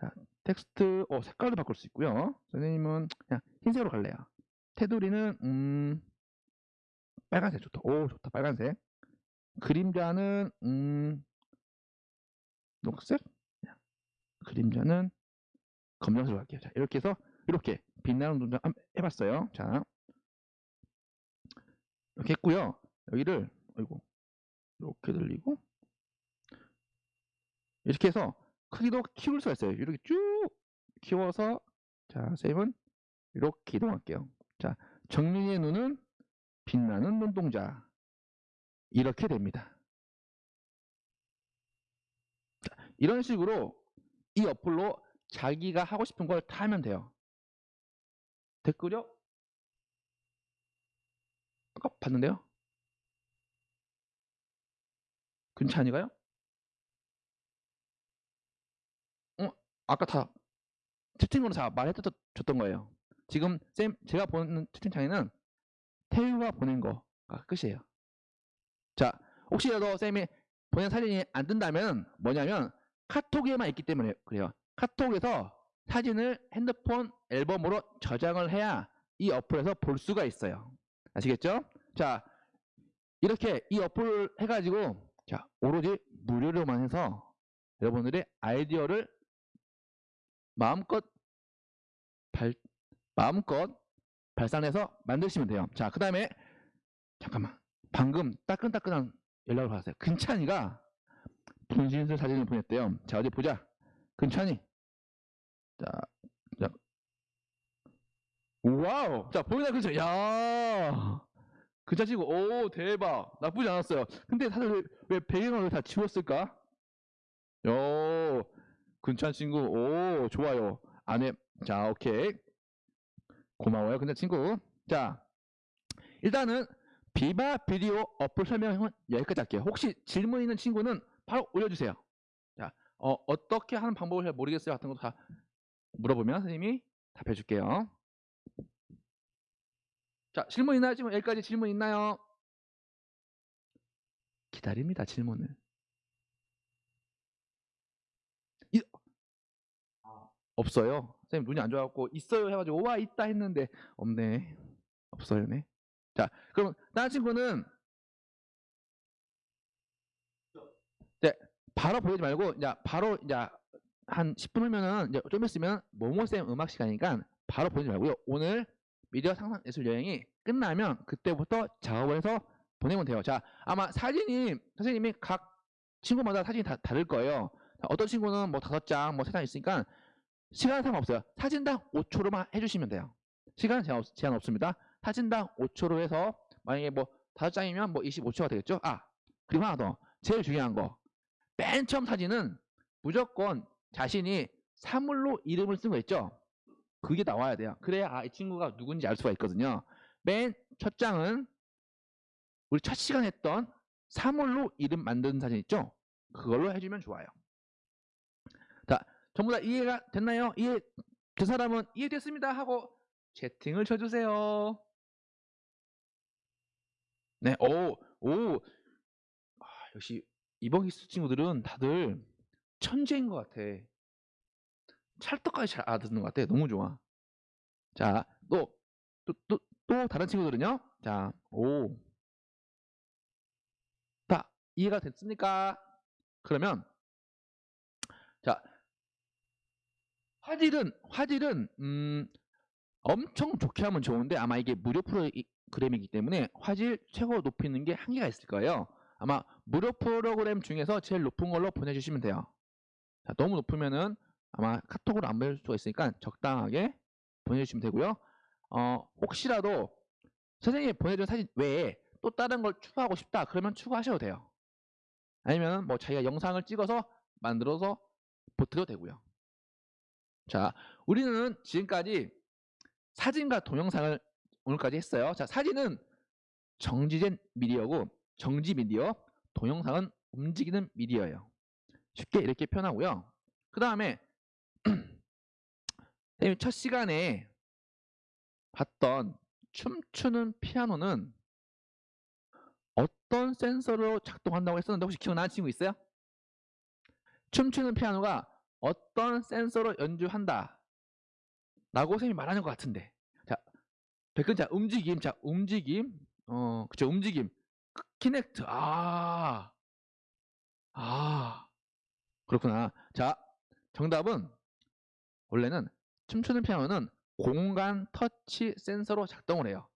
자, 텍스트 어, 색깔도 바꿀 수 있고요. 선생님은 그냥 흰색으로 갈래요. 테두리는 음, 빨간색 좋다. 오, 좋다. 빨간색. 그림자는 음, 녹색. 그림자는 검정색으로 할게요. 자, 이렇게 해서 이렇게 빛나는 동작 해봤어요. 자, 이렇게 했고요. 여기를 아이고 이렇게 들리고 이렇게 해서 크기도 키울 수가 있어요. 이렇게 쭉 키워서 자, 쌤은 이렇게 이동할게요. 자, 정민이의 눈은 빛나는 눈동자 이렇게 됩니다. 자, 이런 식으로 이 어플로 자기가 하고 싶은 걸 다 하면 돼요. 댓글요? 아까 봤는데요? 근찬이가요? 어, 아까 다 채팅으로 다 말해줬던 거예요. 지금 쌤 제가 보는 채팅창에는 태우가 보낸 거가 끝이에요. 자, 혹시라도 쌤이 보낸 사진이 안 뜬다면 뭐냐면 카톡에만 있기 때문에 그래요. 카톡에서 사진을 핸드폰 앨범으로 저장을 해야 이 어플에서 볼 수가 있어요. 아시겠죠? 자, 이렇게 이 어플을 해가지고 자 오로지 무료로만 해서 여러분들의 아이디어를 마음껏 발 마음껏 발산해서 만드시면 돼요. 자, 그 다음에 잠깐만 방금 따끈따끈한 연락을 받았어요. 근찬이가 분신술 사진을 보냈대요. 자, 어디 보자. 근찬이. 자, 자. wow. 자, 보이나 근찬. 야. 근찬 치고 오 대박. 나쁘지 않았어요. 근데 다들 왜, 왜 배경을 다 지웠을까? 요. 근찬 친구. 오, 좋아요. 안에 자, 오케이. 고마워요. 근데 친구. 자, 일단은 비바 비디오 어플 설명은 여기까지 할게요. 혹시 질문 있는 친구는 바로 올려주세요. 자, 어, 어떻게 하는 방법을 잘 모르겠어요. 같은 것도 다 물어보면 선생님이 답해 줄게요. 자, 질문 있나요? 지금 여기까지 질문 있나요? 기다립니다, 질문을. 이, 없어요. 선생님 눈이 안 좋아갖고 있어요 해가지고 와 있다 했는데 없네. 없어요네. 자, 그럼 다른 친구는 이제 바로 보내지 말고 이제 바로 이제 한 10분 후면은 이제 좀 있으면 모모쌤 음악 시간이니까 바로 보내지 말고요. 오늘 미디어 상상 예술 여행이 끝나면 그때부터 작업을 해서 보내면 돼요. 자, 아마 사진이 선생님이 각 친구마다 사진이 다 다를 거예요. 자, 어떤 친구는 뭐 다섯 장, 뭐 세 장 있으니까 시간 상관없어요. 사진당 5초로만 해주시면 돼요. 시간 제한, 없, 제한 없습니다. 사진당 5초로 해서 만약에 뭐 다섯 장이면 뭐 25초가 되겠죠? 아 그리고 하나 더 제일 중요한 거 맨 처음 사진은 무조건 자신이 사물로 이름을 쓴 거 있죠? 그게 나와야 돼요. 그래야 아, 이 친구가 누군지 알 수가 있거든요. 맨 첫 장은 우리 첫 시간 했던 사물로 이름 만든 사진 있죠? 그걸로 해주면 좋아요. 자, 전부 다 이해가 됐나요? 이해 그 사람은 이해됐습니다 하고 채팅을 쳐주세요. 네, 오, 오, 아, 역시 이번 기수 친구들은 다들 천재인 것 같아. 찰떡까지 잘 알아듣는 것 같아. 너무 좋아. 자, 또, 또, 또, 또 다른 친구들은요? 자, 오. 다 이해가 됐습니까? 그러면, 자, 화질은, 화질은, 음, 엄청 좋게 하면 좋은데 아마 이게 무료 프로 그램이기 때문에 화질 최고 높이는 게 한계가 있을 거예요. 아마 무료 프로그램 중에서 제일 높은 걸로 보내주시면 돼요. 자, 너무 높으면은 아마 카톡으로 안 보낼 수가 있으니까 적당하게 보내주시면 되고요. 어, 혹시라도 선생님이 보내준 사진 외에 또 다른 걸 추가하고 싶다 그러면 추가하셔도 돼요. 아니면 뭐 자기가 영상을 찍어서 만들어서 보태도 되고요. 자, 우리는 지금까지 사진과 동영상을 오늘까지 했어요. 자, 사진은 정지된 미디어고 정지 미디어, 동영상은 움직이는 미디어예요. 쉽게 이렇게 표현하고요. 그 다음에 첫 시간에 봤던 춤추는 피아노는 어떤 센서로 작동한다고 했었는데 혹시 기억나는 친구 있어요? 춤추는 피아노가 어떤 센서로 연주한다 라고 선생님이 말하는 것 같은데 자 백근 자 움직임 자 움직임 어 그쵸 움직임 크- 키넥트 아. 아, 그렇구나. 자 정답은 원래는 춤추는 피아노는 공간 터치 센서로 작동을 해요.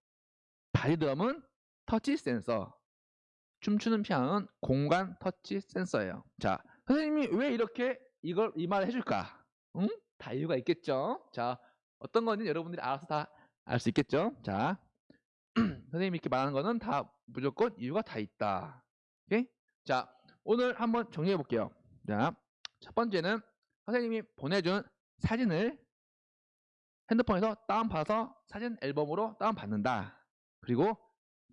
바리드럼은 터치 센서 춤추는 피아노는 공간 터치 센서예요. 자 선생님이 왜 이렇게 이걸 이 말을 해줄까? 응? 다 이유가 있겠죠? 자 어떤 건지 여러분들이 알아서 다 알 수 있겠죠? 자 선생님이 이렇게 말하는 거는 다 무조건 이유가 다 있다. 오케이? 자 오늘 한번 정리해 볼게요. 자 첫 번째는 선생님이 보내준 사진을 핸드폰에서 다운받아서 사진 앨범으로 다운받는다. 그리고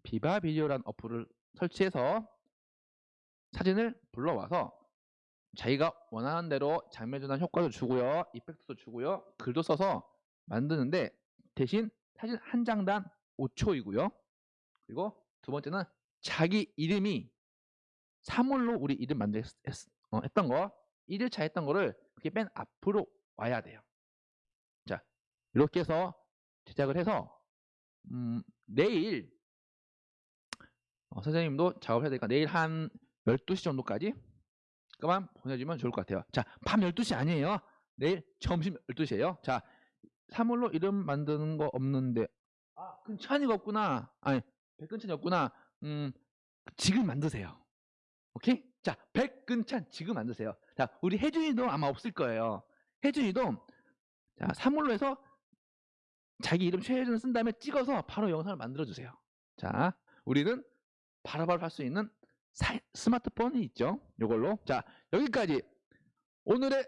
비바 비디오라는 어플을 설치해서 사진을 불러와서 자기가 원하는 대로 장면 전환 효과도 주고요 이펙트도 주고요 글도 써서 만드는데 대신 사진 한 장당 5초이고요 그리고 두 번째는 자기 이름이 사물로 우리 이름 만들 했, 어, 했던 거 1일차 했던 거를 그게 맨 앞으로 와야 돼요 자 이렇게 해서 제작을 해서 음, 내일 어, 선생님도 작업해야 되니까 내일 한 12시 정도까지 그만 보내주면 좋을 것 같아요. 자, 밤 12시 아니에요. 내일 점심 12시에요. 자, 사물로 이름 만드는 거 없는데 아, 근찬이가 없구나. 아니, 백근찬이 없구나. 음, 지금 만드세요. 오케이? 자, 백근찬 지금 만드세요. 자, 우리 혜준이도 아마 없을 거예요. 혜준이도 자, 사물로 해서 자기 이름 최혜준 쓴 다음에 찍어서 바로 영상을 만들어 주세요. 자, 우리는 바로바로 할수 있는 사- 스마트폰이 있죠. 이걸로. 자, 여기까지 오늘의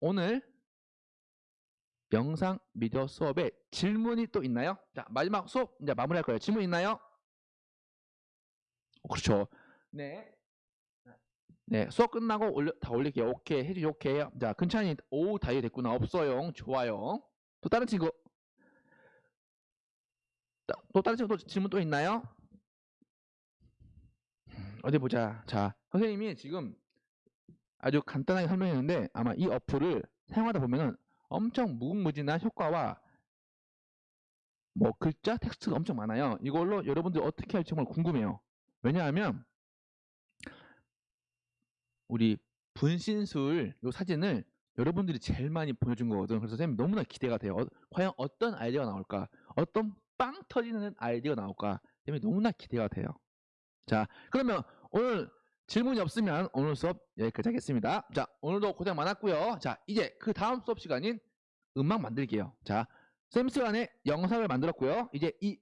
오늘 영상 미디어 수업에 질문이 또 있나요? 자, 마지막 수업 이제 마무리할 거예요. 질문 있나요? 어, 그렇죠. 네. 네, 수업 끝나고 올려, 다 올릴게요. 오케이, 해주시 오케이. 자, 근찬이 오, 다 이해됐구나. 없어요. 좋아요. 또 다른 친구. 자, 또 다른 친구 또 질문 또 있나요? 어디 보자. 자, 선생님이 지금 아주 간단하게 설명했는데 아마 이 어플을 사용하다 보면은 엄청 무궁무진한 효과와 뭐 글자, 텍스트가 엄청 많아요. 이걸로 여러분들 어떻게 할지 정말 궁금해요. 왜냐하면 우리 분신술 요 사진을 여러분들이 제일 많이 보내준 거거든. 그래서 선생님 너무나 기대가 돼요. 어, 과연 어떤 아이디어가 나올까? 어떤 빵 터지는 아이디어가 나올까? 선생님이 너무나 기대가 돼요. 자, 그러면 오늘 질문이 없으면 오늘 수업 여기까지 하겠습니다. 자, 오늘도 고생 많았고요. 자, 이제 그 다음 수업 시간인 음악 만들기예요. 자, 쌤 시간에 영상을 만들었고요. 이제 이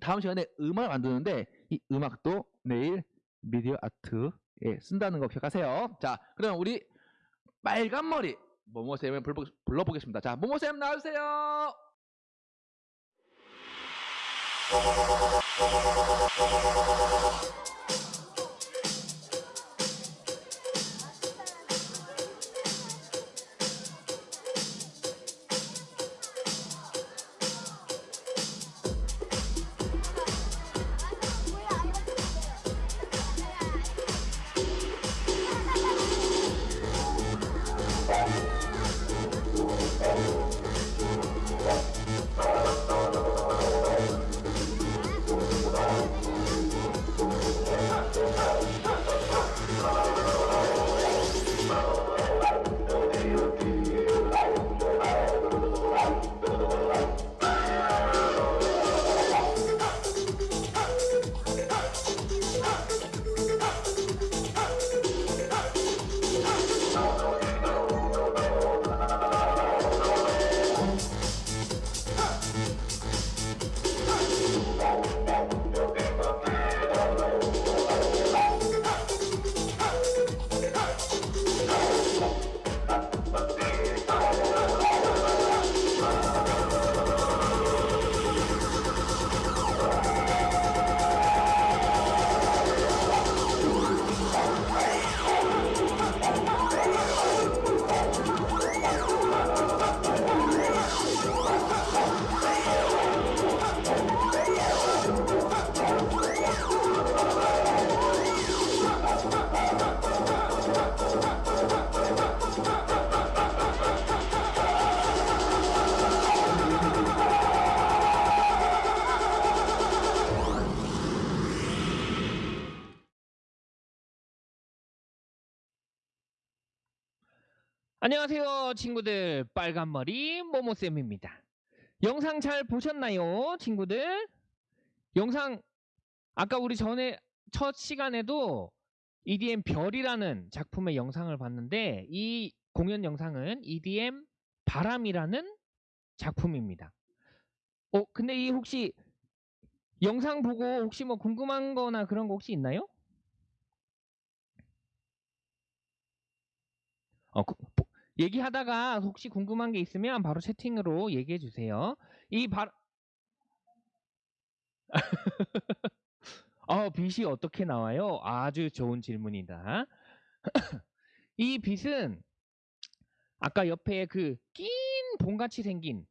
다음 시간에 음악을 만드는데 이 음악도 내일 미디어 아트에 쓴다는 거 기억하세요. 자, 그럼 우리 빨간 머리 모모쌤을 불러, 불러보겠습니다. 자, 모모쌤 나와주세요. 안녕하세요, 친구들. 빨간머리 모모쌤입니다. 영상 잘 보셨나요, 친구들? 영상, 아까 우리 전에, 첫 시간에도 EDM 별이라는 작품의 영상을 봤는데, 이 공연 영상은 EDM 바람이라는 작품입니다. 어, 근데 이 혹시 영상 보고 혹시 뭐 궁금한 거나 그런 거 혹시 있나요? 어, 구- 보- 얘기하다가 혹시 궁금한 게 있으면 바로 채팅으로 얘기해 주세요. 이 바... 어, 빛이 어떻게 나와요? 아주 좋은 질문이다. 이 빛은 아까 옆에 그 낀 봉같이 생긴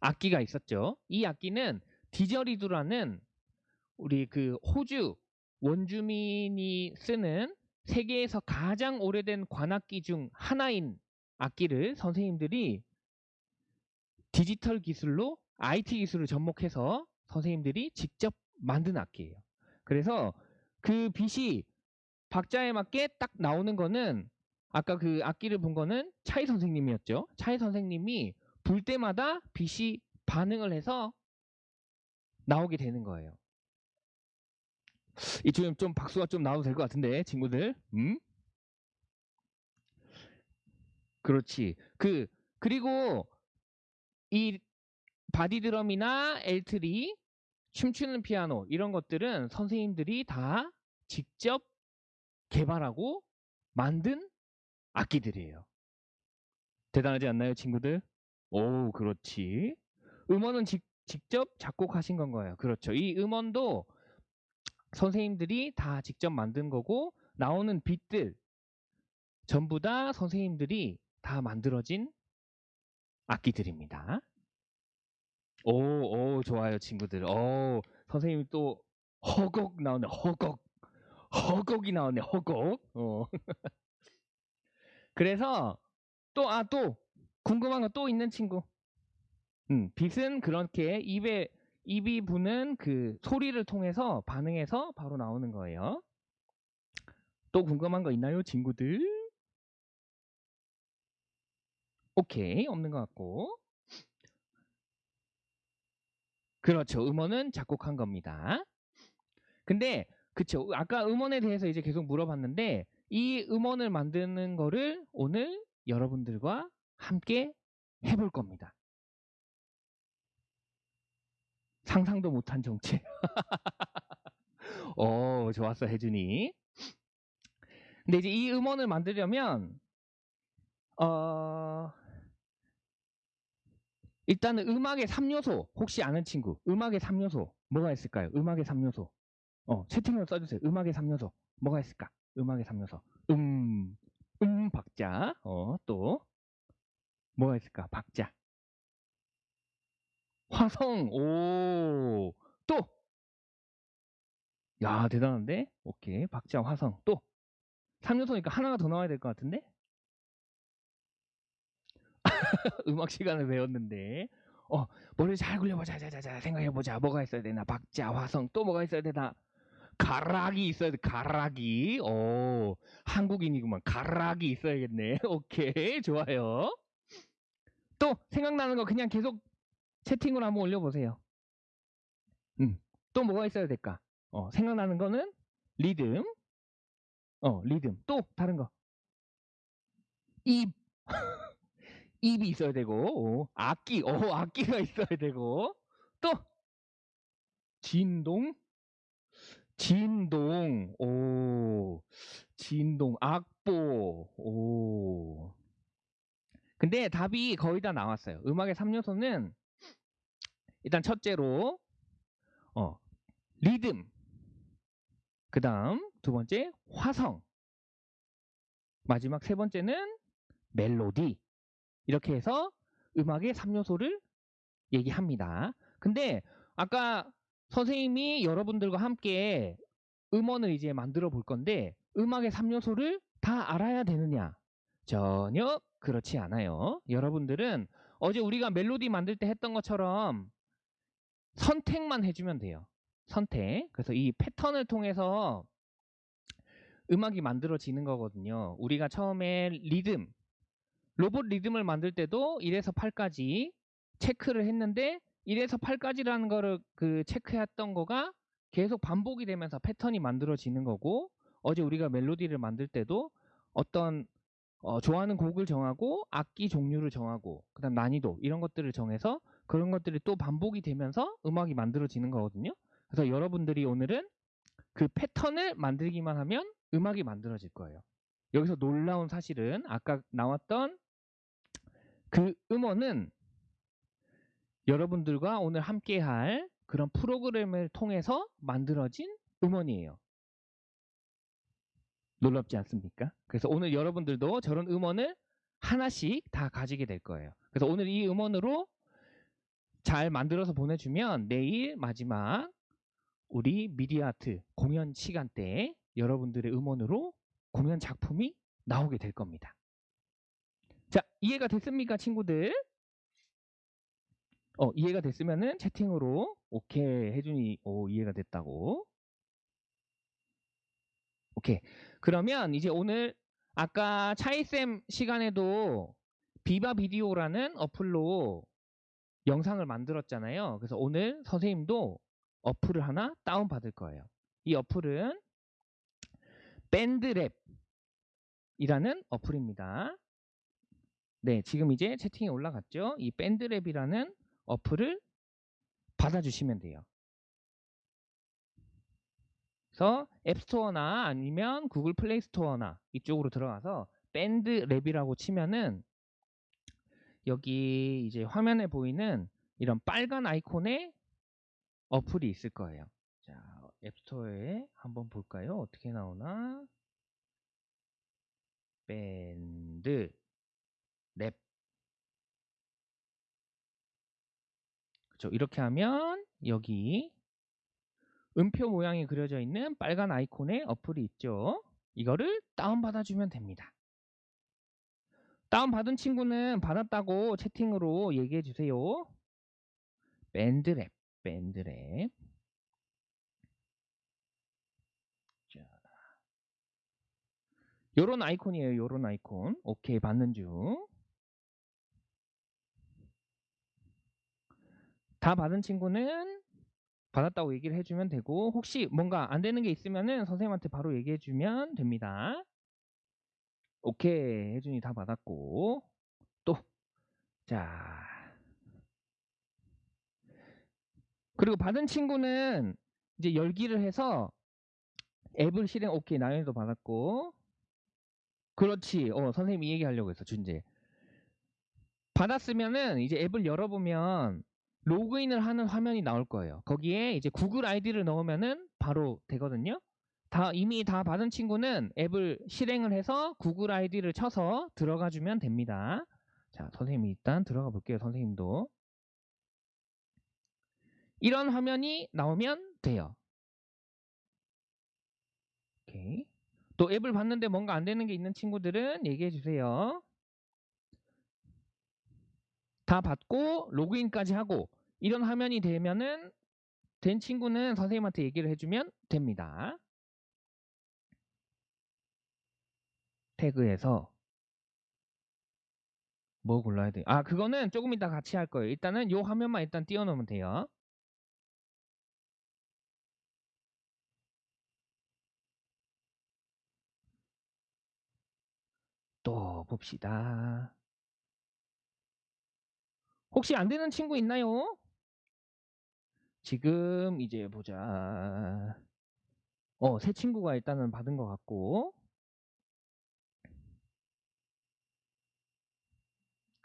악기가 있었죠. 이 악기는 디저리두라는 우리 그 호주 원주민이 쓰는 세계에서 가장 오래된 관악기 중 하나인 악기를 선생님들이 디지털 기술로 IT 기술을 접목해서 선생님들이 직접 만든 악기예요. 그래서 그 빛이 박자에 맞게 딱 나오는 거는 아까 그 악기를 본 거는 차이 선생님이었죠. 차이 선생님이 불 때마다 빛이 반응을 해서 나오게 되는 거예요. 이쯤 좀 박수가 좀 나와도 될 것 같은데 친구들. 음? 그렇지. 그 그리고 이 바디 드럼이나 엘트리, 춤추는 피아노 이런 것들은 선생님들이 다 직접 개발하고 만든 악기들이에요. 대단하지 않나요, 친구들? 오, 그렇지. 음원은 직, 직접 작곡하신 건 거예요. 그렇죠. 이 음원도 선생님들이 다 직접 만든 거고 나오는 빛들 전부 다 선생님들이 다 만들어진 악기들입니다. 오, 오, 좋아요, 친구들. 오, 선생님이 또 허곡 나오네, 허곡. 허곡이 나오네, 허곡. 어. 그래서 또, 아, 또 궁금한 거 또 있는 친구. 음, 빛은 그렇게 입에 입이 부는 그 소리를 통해서 반응해서 바로 나오는 거예요. 또 궁금한 거 있나요, 친구들? 오케이, 없는 것 같고. 그렇죠. 음원은 작곡한 겁니다. 근데 그쵸. 아까 음원에 대해서 이제 계속 물어봤는데 이 음원을 만드는 거를 오늘 여러분들과 함께 해볼 겁니다. 상상도 못한 정체. 어, 좋았어, 혜준이. 근데 이제 이 음원을 만들려면, 어, 일단은 음악의 3요소, 혹시 아는 친구, 음악의 3요소, 뭐가 있을까요? 음악의 3요소. 어, 채팅으로 써주세요. 음악의 3요소. 뭐가 있을까? 음악의 3요소. 음, 음, 박자. 어, 또. 뭐가 있을까? 박자. 화성, 오, 또! 야, 대단한데? 오케이. 박자, 화성, 또! 3요소니까 하나가 더 나와야 될 것 같은데? 음악 시간을 배웠는데. 어, 머리 잘 굴려보자, 자, 자, 자, 생각해보자. 뭐가 있어야 되나? 박자, 화성, 또 뭐가 있어야 되나? 가락이 있어야 돼, 가락이. 오, 한국인이구만. 가락이 있어야겠네. 오케이, 좋아요. 또, 생각나는 거 그냥 계속 채팅으로 한번 올려보세요. 음, 또 뭐가 있어야 될까? 어, 생각나는 거는 리듬. 어, 리듬. 또 다른 거. 입. 입이 있어야 되고, 어, 악기. 어, 악기가 있어야 되고. 또 진동. 진동. 오. 진동. 악보. 오. 근데 답이 거의 다 나왔어요. 음악의 3요소는 일단 첫째로 어, 리듬. 그 다음 두 번째 화성. 마지막 세 번째는 멜로디. 이렇게 해서 음악의 3요소를 얘기합니다. 근데 아까 선생님이 여러분들과 함께 음원을 이제 만들어 볼 건데 음악의 3요소를 다 알아야 되느냐? 전혀 그렇지 않아요. 여러분들은 어제 우리가 멜로디 만들 때 했던 것처럼 선택만 해주면 돼요. 선택. 그래서 이 패턴을 통해서 음악이 만들어지는 거거든요. 우리가 처음에 리듬, 로봇 리듬을 만들 때도 1에서 8까지 체크를 했는데 1에서 8까지라는 거를 그 체크했던 거가 계속 반복이 되면서 패턴이 만들어지는 거고 어제 우리가 멜로디를 만들 때도 어떤 어, 좋아하는 곡을 정하고 악기 종류를 정하고 그다음 난이도 이런 것들을 정해서 그런 것들이 또 반복이 되면서 음악이 만들어지는 거거든요. 그래서 여러분들이 오늘은 그 패턴을 만들기만 하면 음악이 만들어질 거예요. 여기서 놀라운 사실은 아까 나왔던 그 음원은 여러분들과 오늘 함께 할 그런 프로그램을 통해서 만들어진 음원이에요. 놀랍지 않습니까? 그래서 오늘 여러분들도 저런 음원을 하나씩 다 가지게 될 거예요. 그래서 오늘 이 음원으로 잘 만들어서 보내주면 내일 마지막 우리 미디어아트 공연 시간 때 여러분들의 음원으로 공연 작품이 나오게 될 겁니다. 자, 이해가 됐습니까, 친구들? 어, 이해가 됐으면은 채팅으로 오케이 해준이 오 이해가 됐다고. 오케이. 그러면 이제 오늘 아까 차이쌤 시간에도 비바 비디오라는 어플로 영상을 만들었잖아요. 그래서 오늘 선생님도 어플을 하나 다운 받을 거예요. 이 어플은 밴드랩이라는 어플입니다. 네, 지금 이제 채팅에 올라갔죠. 이 밴드랩이라는 어플을 받아주시면 돼요. 그래서 앱스토어나 아니면 구글 플레이 스토어나 이쪽으로 들어가서 BandLab이라고 치면은 여기 이제 화면에 보이는 이런 빨간 아이콘의 어플이 있을 거예요. 자, 앱스토어에 한번 볼까요? 어떻게 나오나? BandLab. 그렇죠. 이렇게 하면 여기 음표 모양이 그려져 있는 빨간 아이콘의 어플이 있죠. 이거를 다운받아 주면 됩니다. 다운받은 친구는 받았다고 채팅으로 얘기해 주세요. 밴드랩, 밴드랩. 자. 요런 아이콘이에요. 요런 아이콘. 오케이, 받는 중. 다 받은 친구는 받았다고 얘기를 해주면 되고 혹시 뭔가 안 되는 게 있으면은 선생님한테 바로 얘기해 주면 됩니다. 오케이. 혜준이 다 받았고. 또. 자. 그리고 받은 친구는 이제 열기를 해서 앱을 실행 오케이. 나연이도 받았고. 그렇지. 어 선생님이 얘기하려고 했어 준재. 받았으면은 이제 앱을 열어보면 로그인을 하는 화면이 나올 거예요. 거기에 이제 구글 아이디를 넣으면은 바로 되거든요. 다 이미 다 받은 친구는 앱을 실행을 해서 구글 아이디를 쳐서 들어가 주면 됩니다. 자, 선생님이 일단 들어가 볼게요. 선생님도. 이런 화면이 나오면 돼요. 오케이. 또 앱을 봤는데 뭔가 안 되는 게 있는 친구들은 얘기해 주세요. 다 받고 로그인까지 하고 이런 화면이 되면은 된 친구는 선생님한테 얘기를 해주면 됩니다. 태그에서 뭐 골라야 돼? 아 그거는 조금 이따 같이 할 거예요. 일단은 요 화면만 일단 띄워놓으면 돼요. 또 봅시다. 혹시 안 되는 친구 있나요? 지금 이제 보자. 어, 새 친구가 일단은 받은 것 같고.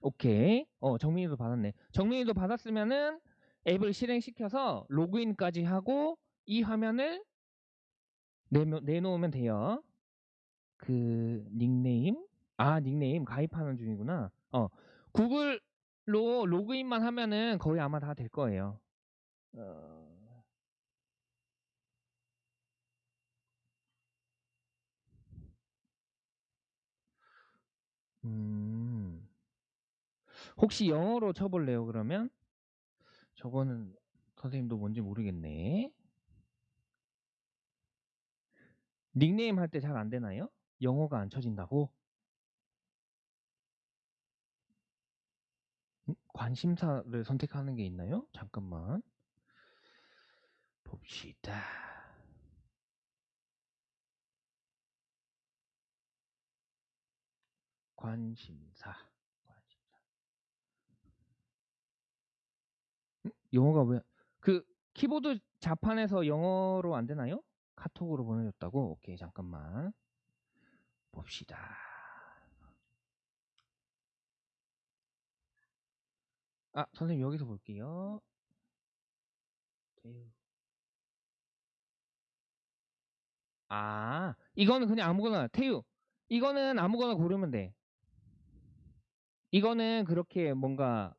오케이. 어, 정민이도 받았네. 정민이도 받았으면은 앱을 실행시켜서 로그인까지 하고 이 화면을 내놓, 내놓으면 돼요. 그 닉네임? 아, 닉네임 가입하는 중이구나. 어, 구글 로 로그인만 하면은 거의 아마 다 될 거예요. 어... 음... 혹시 영어로 쳐볼래요? 그러면 저거는 선생님도 뭔지 모르겠네. 닉네임 할 때 잘 안 되나요? 영어가 안 쳐진다고? 관심사를 선택하는 게 있나요? 잠깐만. 봅시다. 관심사. 관심사. 음? 영어가 왜? 그 키보드 자판에서 영어로 안 되나요? 카톡으로 보내줬다고? 오케이, 잠깐만. 봅시다. 아, 선생님 여기서 볼게요. 아, 이거는 그냥 아무거나 태유. 이거는 아무거나 고르면 돼. 이거는 그렇게 뭔가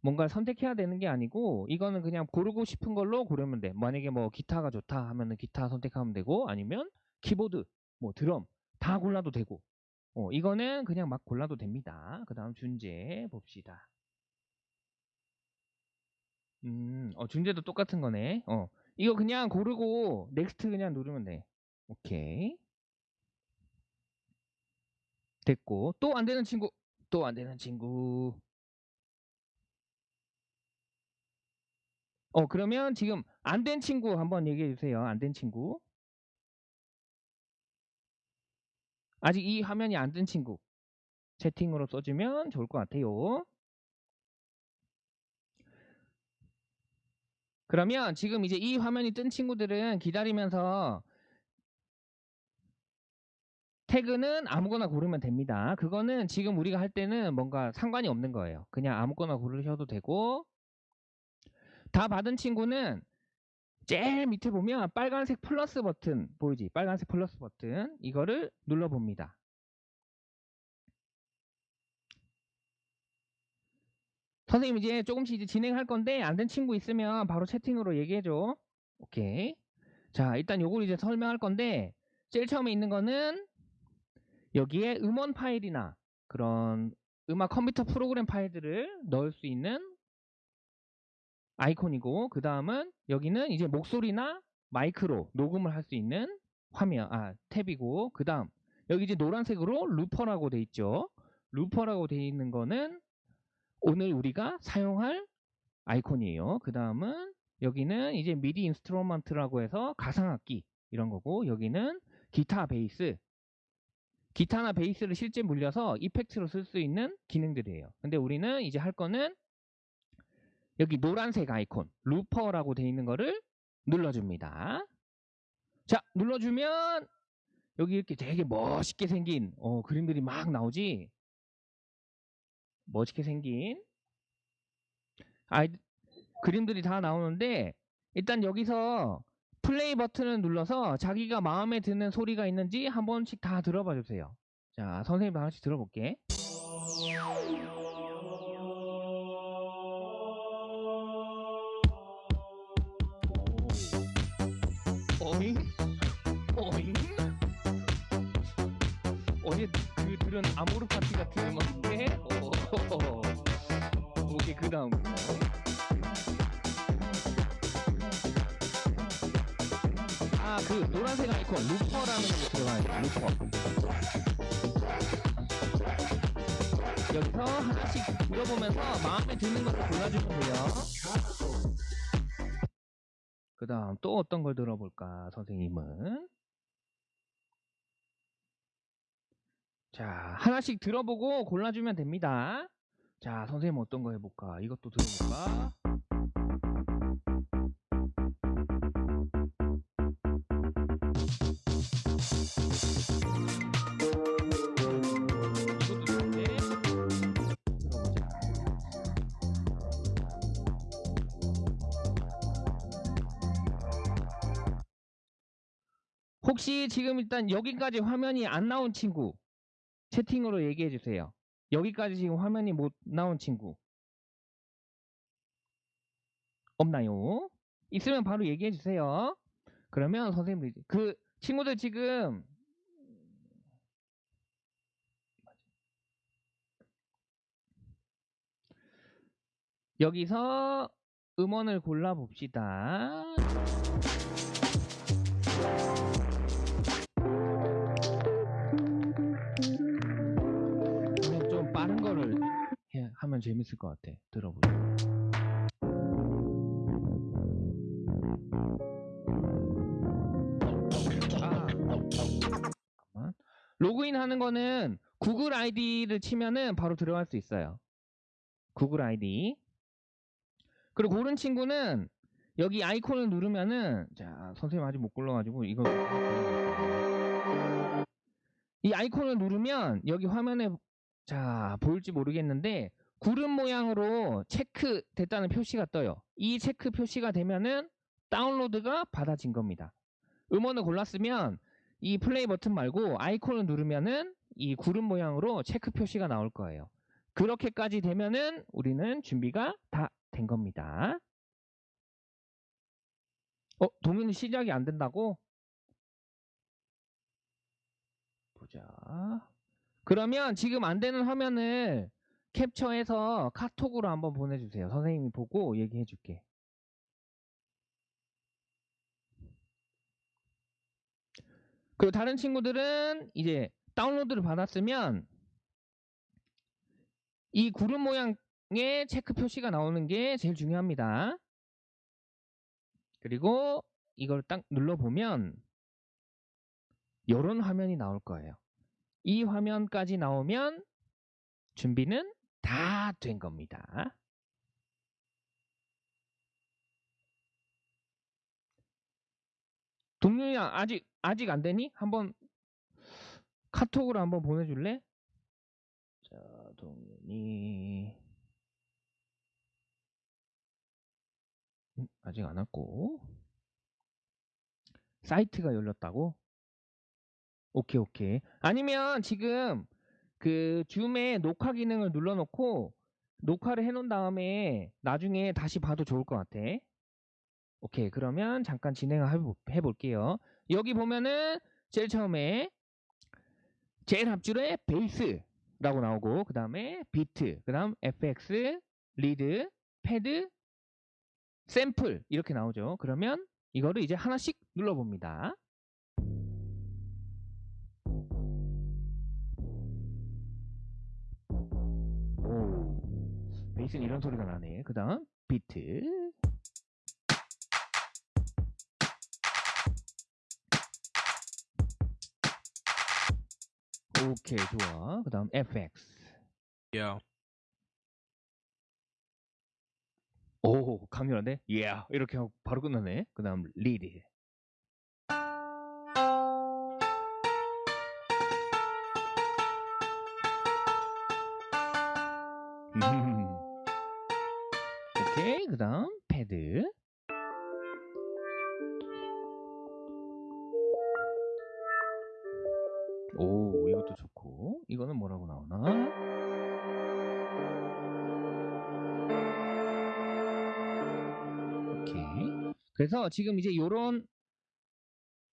뭔가 선택해야 되는 게 아니고 이거는 그냥 고르고 싶은 걸로 고르면 돼. 만약에 뭐 기타가 좋다 하면은 기타 선택하면 되고 아니면 키보드, 뭐 드럼 다 골라도 되고. 어, 이거는 그냥 막 골라도 됩니다. 그다음 준재 봅시다. 음, 어, 준재도 똑같은 거네. 어, 이거 그냥 고르고 next 그냥 누르면 돼. 오케이. 됐고 또 안 되는 친구, 또 안 되는 친구. 어, 그러면 지금 안 된 친구 한번 얘기해 주세요. 안 된 친구. 아직 이 화면이 안 된 친구. 채팅으로 써주면 좋을 것 같아요. 그러면 지금 이제 이 화면이 뜬 친구들은 기다리면서 태그는 아무거나 고르면 됩니다. 그거는 지금 우리가 할 때는 뭔가 상관이 없는 거예요. 그냥 아무거나 고르셔도 되고 다 받은 친구는 제일 밑에 보면 빨간색 플러스 버튼 보이지? 빨간색 플러스 버튼 이거를 눌러봅니다. 선생님 이제 조금씩 이제 진행할 건데 안 된 친구 있으면 바로 채팅으로 얘기해줘. 오케이. 자 일단 요걸 이제 설명할 건데 제일 처음에 있는 거는 여기에 음원 파일이나 그런 음악 컴퓨터 프로그램 파일들을 넣을 수 있는 아이콘이고 그 다음은 여기는 이제 목소리나 마이크로 녹음을 할 수 있는 화면 아 탭이고 그 다음 여기 이제 노란색으로 루퍼라고 돼 있죠 looper라고 돼 있는 거는 오늘 우리가 사용할 아이콘이에요 그 다음은 여기는 이제 MIDI instrument라고 해서 가상악기 이런 거고 여기는 기타 베이스 기타나 베이스를 실제 물려서 effect로 쓸 수 있는 기능들이에요 근데 우리는 이제 할 거는 여기 노란색 아이콘 looper라고 돼 있는 거를 눌러줍니다. 자 눌러주면 여기 이렇게 되게 멋있게 생긴 어, 그림들이 막 나오지. 멋있게 생긴 아이 그림들이 다 나오는데 일단 여기서 플레이 버튼을 눌러서 자기가 마음에 드는 소리가 있는지 한 번씩 다 들어봐 주세요. 자 선생님 하나씩 들어볼게. 어잉? 어잉? 어제 그 들은 아모르 파티 같은 오케이 그 다음. 아 그 노란색 아이콘 루퍼라는 거 들어가야 돼 루퍼. 여기서 하나씩 들어보면서 마음에 드는 것을 골라주면 돼요. 그 다음 또 어떤 걸 들어볼까 선생님은? 자 하나씩 들어보고 골라주면 됩니다 자 선생님 어떤 거 해볼까 이것도 들어볼까 혹시 지금 일단 여기까지 화면이 안 나온 친구 채팅으로 얘기해 주세요. 여기까지 지금 화면이 못 나온 친구 없나요? 있으면 바로 얘기해 주세요. 그러면 선생님들 그 친구들 지금 여기서 음원을 골라 봅시다. 하면 재밌을 것 같아. 잠깐만. 로그인 하는 거는 구글 아이디를 치면은 바로 들어갈 수 있어요. 구글 아이디. 그리고 고른 친구는 여기 아이콘을 누르면은 자 선생님 아직 못 골라가지고 이거 이 아이콘을 누르면 여기 화면에 자 보일지 모르겠는데 구름 모양으로 체크 됐다는 표시가 떠요. 이 체크 표시가 되면은 다운로드가 받아진 겁니다. 음원을 골랐으면 이 플레이 버튼 말고 아이콘을 누르면은 이 구름 모양으로 체크 표시가 나올 거예요. 그렇게까지 되면은 우리는 준비가 다 된 겁니다. 어, 동윤이 시작이 안 된다고? 보자. 그러면 지금 안 되는 화면을 캡처해서 카톡으로 한번 보내주세요. 선생님이 보고 얘기해 줄게. 그리고 다른 친구들은 이제 다운로드를 받았으면 이 구름 모양의 체크 표시가 나오는 게 제일 중요합니다. 그리고 이걸 딱 눌러보면 이런 화면이 나올 거예요. 이 화면까지 나오면 준비는 다 된 겁니다. 동료야 아직 아직 안 되니? 한번 카톡으로 한번 보내줄래? 자, 동윤이 음, 아직 안 왔고 사이트가 열렸다고? 오케이 오케이 아니면 지금 그 줌의 녹화 기능을 눌러놓고 녹화를 해놓은 다음에 나중에 다시 봐도 좋을 것 같아 오케이 그러면 잠깐 진행을 해볼게요 여기 보면은 제일 처음에 제일 앞줄에 베이스라고 나오고 그 다음에 비트 그 다음 FX lead pad 샘플 이렇게 나오죠. 그러면 이거를 이제 하나씩 눌러봅니다. 베이스는 이런 소리가 나네. 그 다음 비트. 오케이 좋아. 그 다음 FX. Yeah. 오 강렬한데? 예 yeah. 이렇게 하고 바로 끝나네 그 다음 리드 오케이 그 다음 패드 오 이것도 좋고 이거는 뭐라고 나오나 오케이. 그래서 지금 이제 요런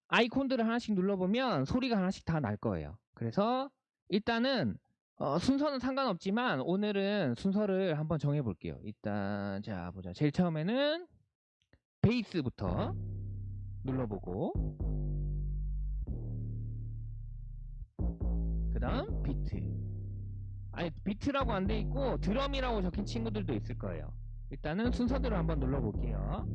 아이콘들을 하나씩 눌러보면 소리가 하나씩 다 날 거예요. 그래서 일단은 어, 순서는 상관없지만 오늘은 순서를 한번 정해 볼게요. 일단 자 보자. 제일 처음에는 베이스부터 눌러보고 그 다음 비트 아니 비트라고 안 돼 있고 드럼이라고 적힌 친구들도 있을 거예요. 일단은 순서대로 한번 눌러볼게요.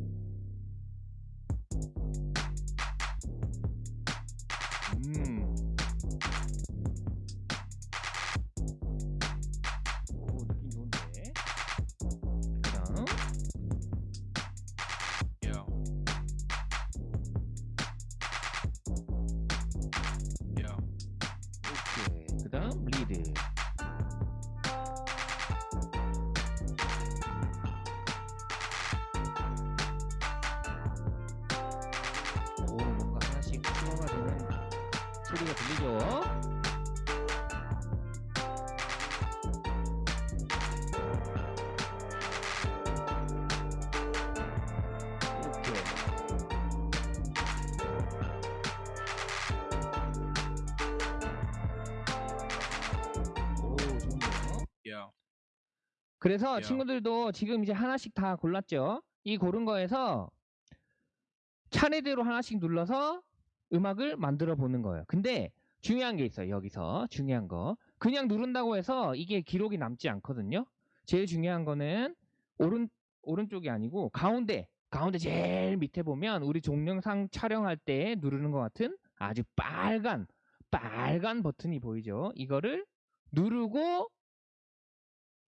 그래서 야. 친구들도 지금 이제 하나씩 다 골랐죠. 이 고른 거에서 차례대로 하나씩 눌러서 음악을 만들어 보는 거예요. 근데 중요한 게 있어요. 여기서 중요한 거. 그냥 누른다고 해서 이게 기록이 남지 않거든요. 제일 중요한 거는 오른 오른쪽이 아니고 가운데 가운데 제일 밑에 보면 우리 동영상 촬영할 때 누르는 것 같은 아주 빨간 빨간 버튼이 보이죠? 이거를 누르고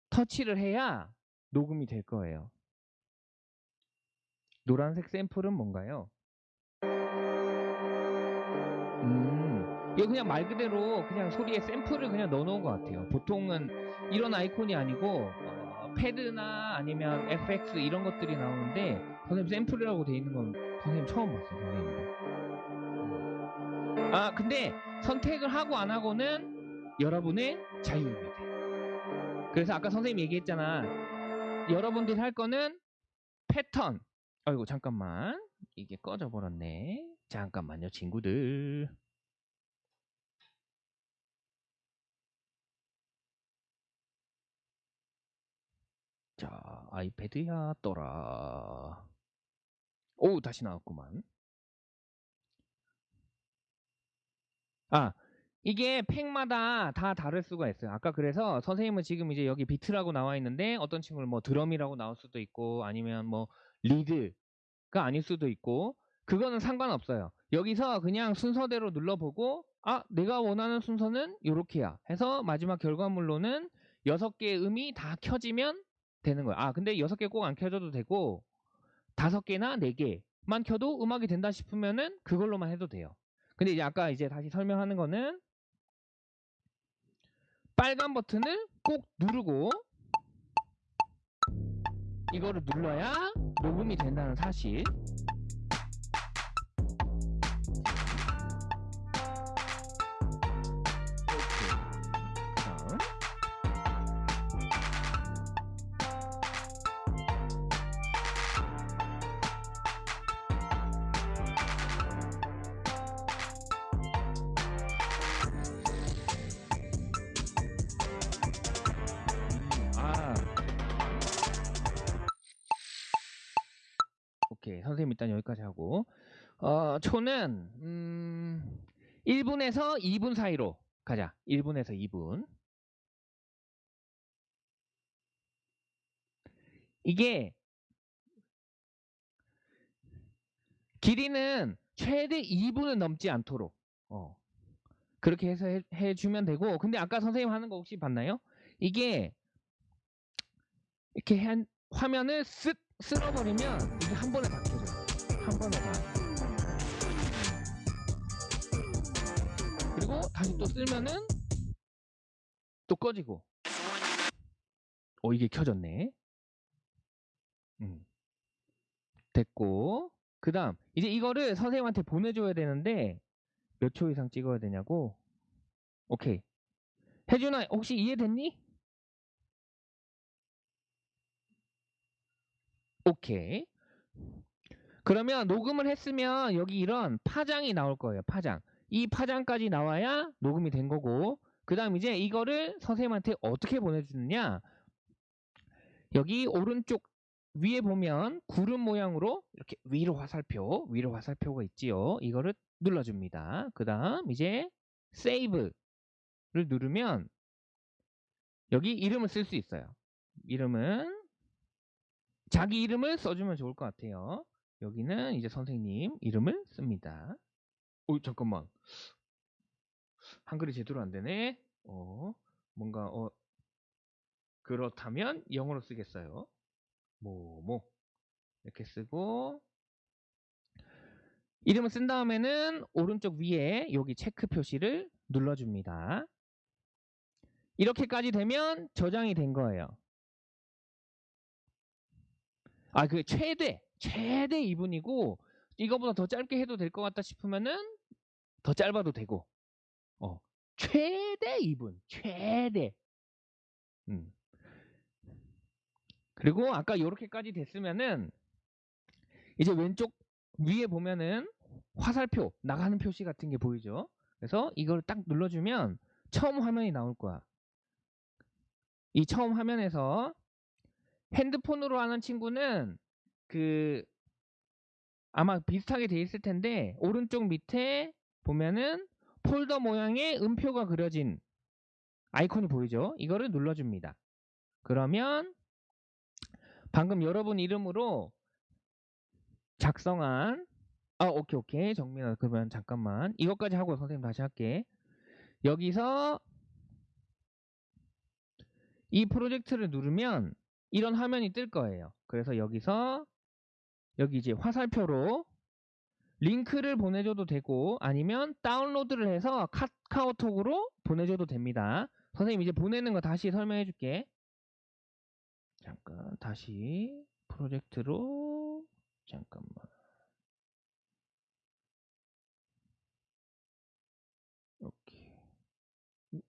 터치를 해야 녹음이 될 거예요. 노란색 샘플은 뭔가요? 음, 이거 그냥 말 그대로 그냥 소리에 샘플을 그냥 넣어놓은 것 같아요. 보통은 이런 아이콘이 아니고 어, 패드나 아니면 FX 이런 것들이 나오는데 선생님 샘플이라고 돼 있는 건 선생님 처음 봤어요. 선생님. 아 근데 선택을 하고 안 하고는 여러분의 자유입니다. 그래서 아까 선생님 얘기했잖아. 여러분들이 할 거는 패턴. 아이고 잠깐만 이게 꺼져 버렸네. 잠깐만요 친구들. 자 아이패드야 떠라. 오 다시 나왔구만. 아 이게 팩마다 다 다를 수가 있어요. 아까 그래서 선생님은 지금 이제 여기 비트라고 나와 있는데 어떤 친구는 뭐 드럼이라고 나올 수도 있고 아니면 뭐 리드가 아닐 수도 있고 그거는 상관없어요. 여기서 그냥 순서대로 눌러보고 아 내가 원하는 순서는 요렇게야 해서 마지막 결과물로는 여섯 개의 음이 다 켜지면 되는 거야. 아 근데 여섯 개꼭 안 켜져도 되고 다섯 개나 네 개만 켜도 음악이 된다 싶으면은 그걸로만 해도 돼요. 근데 이제 아까 이제 다시 설명하는 거는 빨간 버튼을 꼭 누르고 이거를 눌러야 녹음이 된다는 사실. 어, 초는 음 1분에서 2분 사이로 가자. 1분에서 2분. 이게 길이는 최대 2분은 넘지 않도록 어. 그렇게 해서 해, 해주면 되고 근데 아까 선생님 하는 거 혹시 봤나요? 이게 이렇게 한 화면을 쓱 쓸어버리면 이게 한 번에 다 켜져요. 한 번에 다. 다시 또 쓸면은 또 꺼지고. 어 이게 켜졌네. 음. 됐고 그 다음 이제 이거를 선생님한테 보내줘야 되는데 몇 초 이상 찍어야 되냐고 오케이 혜준아 혹시 이해됐니? 오케이 그러면 녹음을 했으면 여기 이런 파장이 나올 거예요 파장 이 파장까지 나와야 녹음이 된 거고 그 다음 이제 이거를 선생님한테 어떻게 보내주느냐 여기 오른쪽 위에 보면 구름 모양으로 이렇게 위로 화살표, 위로 화살표가 있지요. 이거를 눌러줍니다. 그 다음 이제 세이브를 누르면 여기 이름을 쓸 수 있어요. 이름은 자기 이름을 써주면 좋을 것 같아요. 여기는 이제 선생님 이름을 씁니다. 오 잠깐만 한글이 제대로 안 되네. 어 뭔가 어 그렇다면 영어로 쓰겠어요. 뭐뭐 이렇게 쓰고 이름을 쓴 다음에는 오른쪽 위에 여기 체크 표시를 눌러줍니다. 이렇게까지 되면 저장이 된 거예요. 아, 그 최대 최대 2분이고 이거보다 더 짧게 해도 될 것 같다 싶으면은 더 짧아도 되고, 어 최대 2분, 최대. 음. 그리고 아까 이렇게까지 됐으면은 이제 왼쪽 위에 보면은 화살표 나가는 표시 같은 게 보이죠. 그래서 이걸 딱 눌러주면 처음 화면이 나올 거야. 이 처음 화면에서 핸드폰으로 하는 친구는 그 아마 비슷하게 돼 있을 텐데 오른쪽 밑에 보면은 폴더 모양의 음표가 그려진 아이콘이 보이죠. 이거를 눌러줍니다. 그러면 방금 여러분 이름으로 작성한 아 오케이 오케이 정민아 그러면 잠깐만 이것까지 하고 선생님 다시 할게 여기서 이 프로젝트를 누르면 이런 화면이 뜰 거예요 그래서 여기서 여기 이제 화살표로 링크를 보내줘도 되고 아니면 다운로드를 해서 카카오톡으로 보내줘도 됩니다. 선생님 이제 보내는 거 다시 설명해 줄게. 잠깐 다시 프로젝트로 잠깐만. 오케이. 음.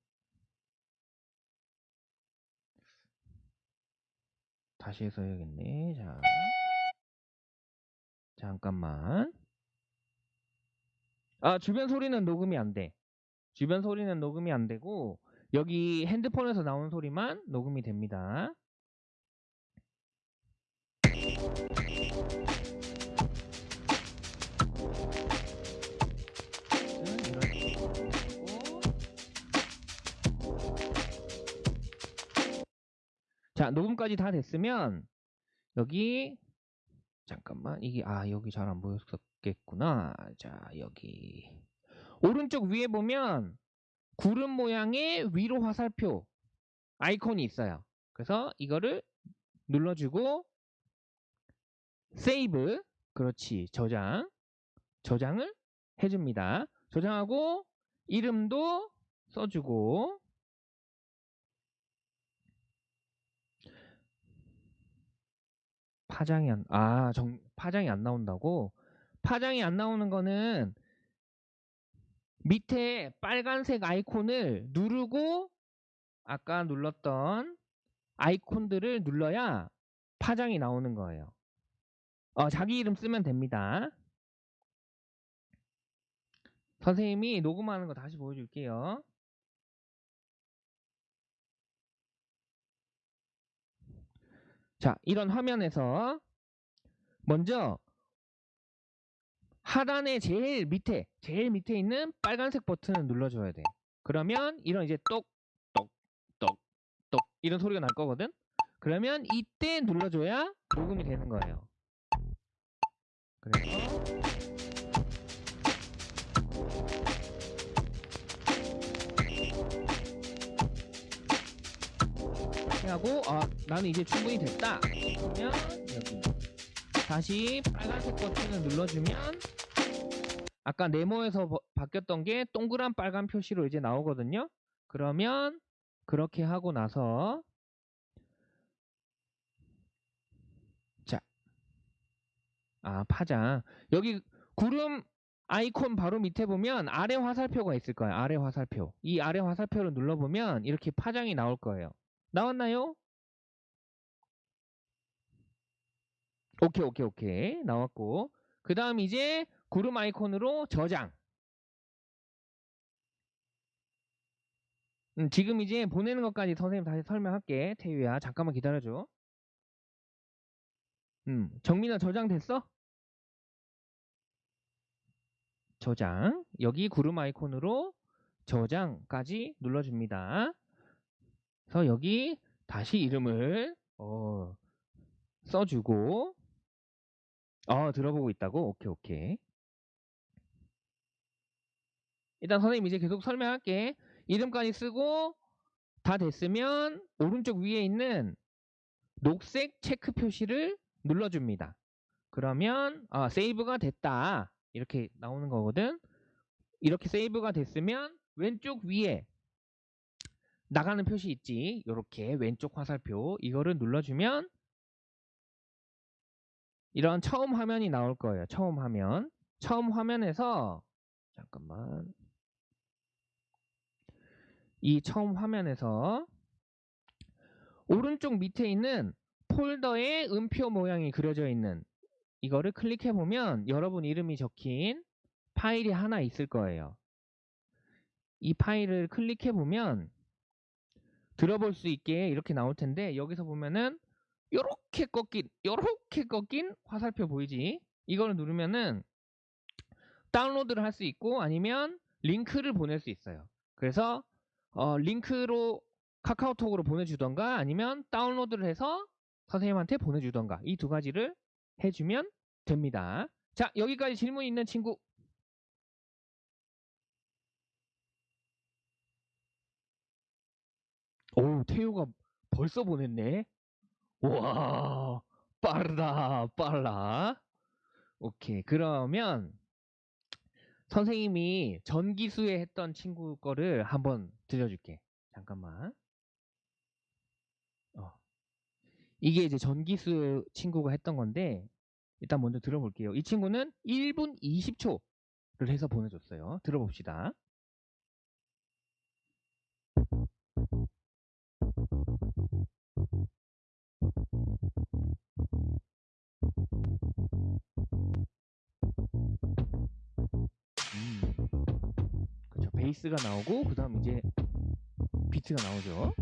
다시 해서 해야겠네. 자. 잠깐만 아 주변 소리는 녹음이 안 돼 주변 소리는 녹음이 안 되고 여기 핸드폰에서 나오는 소리만 녹음이 됩니다. 자 녹음까지 다 됐으면 여기 잠깐만 이게 아 여기 잘 안 보였었 겠구나. 자 여기. 오른쪽 위에 보면 구름 모양의 위로 화살표 아이콘이 있어요. 그래서 이거를 눌러주고 세이브 그렇지 저장 저장을 해줍니다. 저장하고 이름도 써주고 파장이 안, 아, 정, 파장이 안 나온다고? 파장이 안 나오는 거는 밑에 빨간색 아이콘을 누르고 아까 눌렀던 아이콘들을 눌러야 파장이 나오는 거예요. 어, 자기 이름 쓰면 됩니다. 선생님이 녹음하는 거 다시 보여줄게요. 자, 이런 화면에서 먼저 하단의 제일 밑에, 제일 밑에 있는 빨간색 버튼을 눌러줘야 돼. 그러면 이런 이제 똑, 똑, 똑, 똑 이런 소리가 날 거거든. 그러면 이때 눌러줘야 녹음이 되는 거예요. 그래서 하고 아 나는 이제 충분히 됐다. 그러면 여기 다시 빨간색 버튼을 눌러주면 아까 네모에서 버- 바뀌었던 게 동그란 빨간 표시로 이제 나오거든요. 그러면 그렇게 하고 나서 자, 아 파장 여기 구름 아이콘 바로 밑에 보면 아래 화살표가 있을 거예요. 아래 화살표. 이 아래 화살표를 눌러보면 이렇게 파장이 나올 거예요. 나왔나요? 오케이, 오케이, 오케이. 나왔고. 그 다음 이제 구름 아이콘으로 저장. 음, 지금 이제 보내는 것까지 선생님 다시 설명할게. 태유야, 잠깐만 기다려줘. 음, 정민아 저장됐어? 저장. 여기 구름 아이콘으로 저장까지 눌러줍니다. 그래서 여기 다시 이름을 어, 써주고 어 들어보고 있다고? 오케이 오케이. 일단 선생님 이제 계속 설명할게. 이름까지 쓰고 다 됐으면 오른쪽 위에 있는 녹색 체크 표시를 눌러줍니다. 그러면 아, 세이브가 됐다. 이렇게 나오는 거거든. 이렇게 세이브가 됐으면 왼쪽 위에 나가는 표시 있지. 요렇게 왼쪽 화살표 이거를 눌러주면 이런 처음 화면이 나올 거예요. 처음 화면. 처음 화면에서 잠깐만 이 처음 화면에서 오른쪽 밑에 있는 폴더에 음표 모양이 그려져 있는 이거를 클릭해 보면 여러분 이름이 적힌 파일이 하나 있을 거예요. 이 파일을 클릭해 보면 들어볼 수 있게 이렇게 나올 텐데 여기서 보면은 요렇게 꺾인 요렇게 꺾인 화살표 보이지? 이거를 누르면은 다운로드를 할 수 있고 아니면 링크를 보낼 수 있어요. 그래서 어, 링크로 카카오톡으로 보내주던가 아니면 다운로드를 해서 선생님한테 보내주던가 이 두 가지를 해주면 됩니다. 자 여기까지 질문 있는 친구 오 태우가 벌써 보냈네. 와 빠르다 빨라. 오케이 그러면 선생님이 전기수에 했던 친구 거를 한번 들려줄게. 잠깐만. 어. 이게 이제 전기수 친구가 했던 건데 일단 먼저 들어볼게요. 이 친구는 1분 20초를 해서 보내줬어요. 들어봅시다. 베이스가 나오고 그 다음 이제 비트가 나오죠.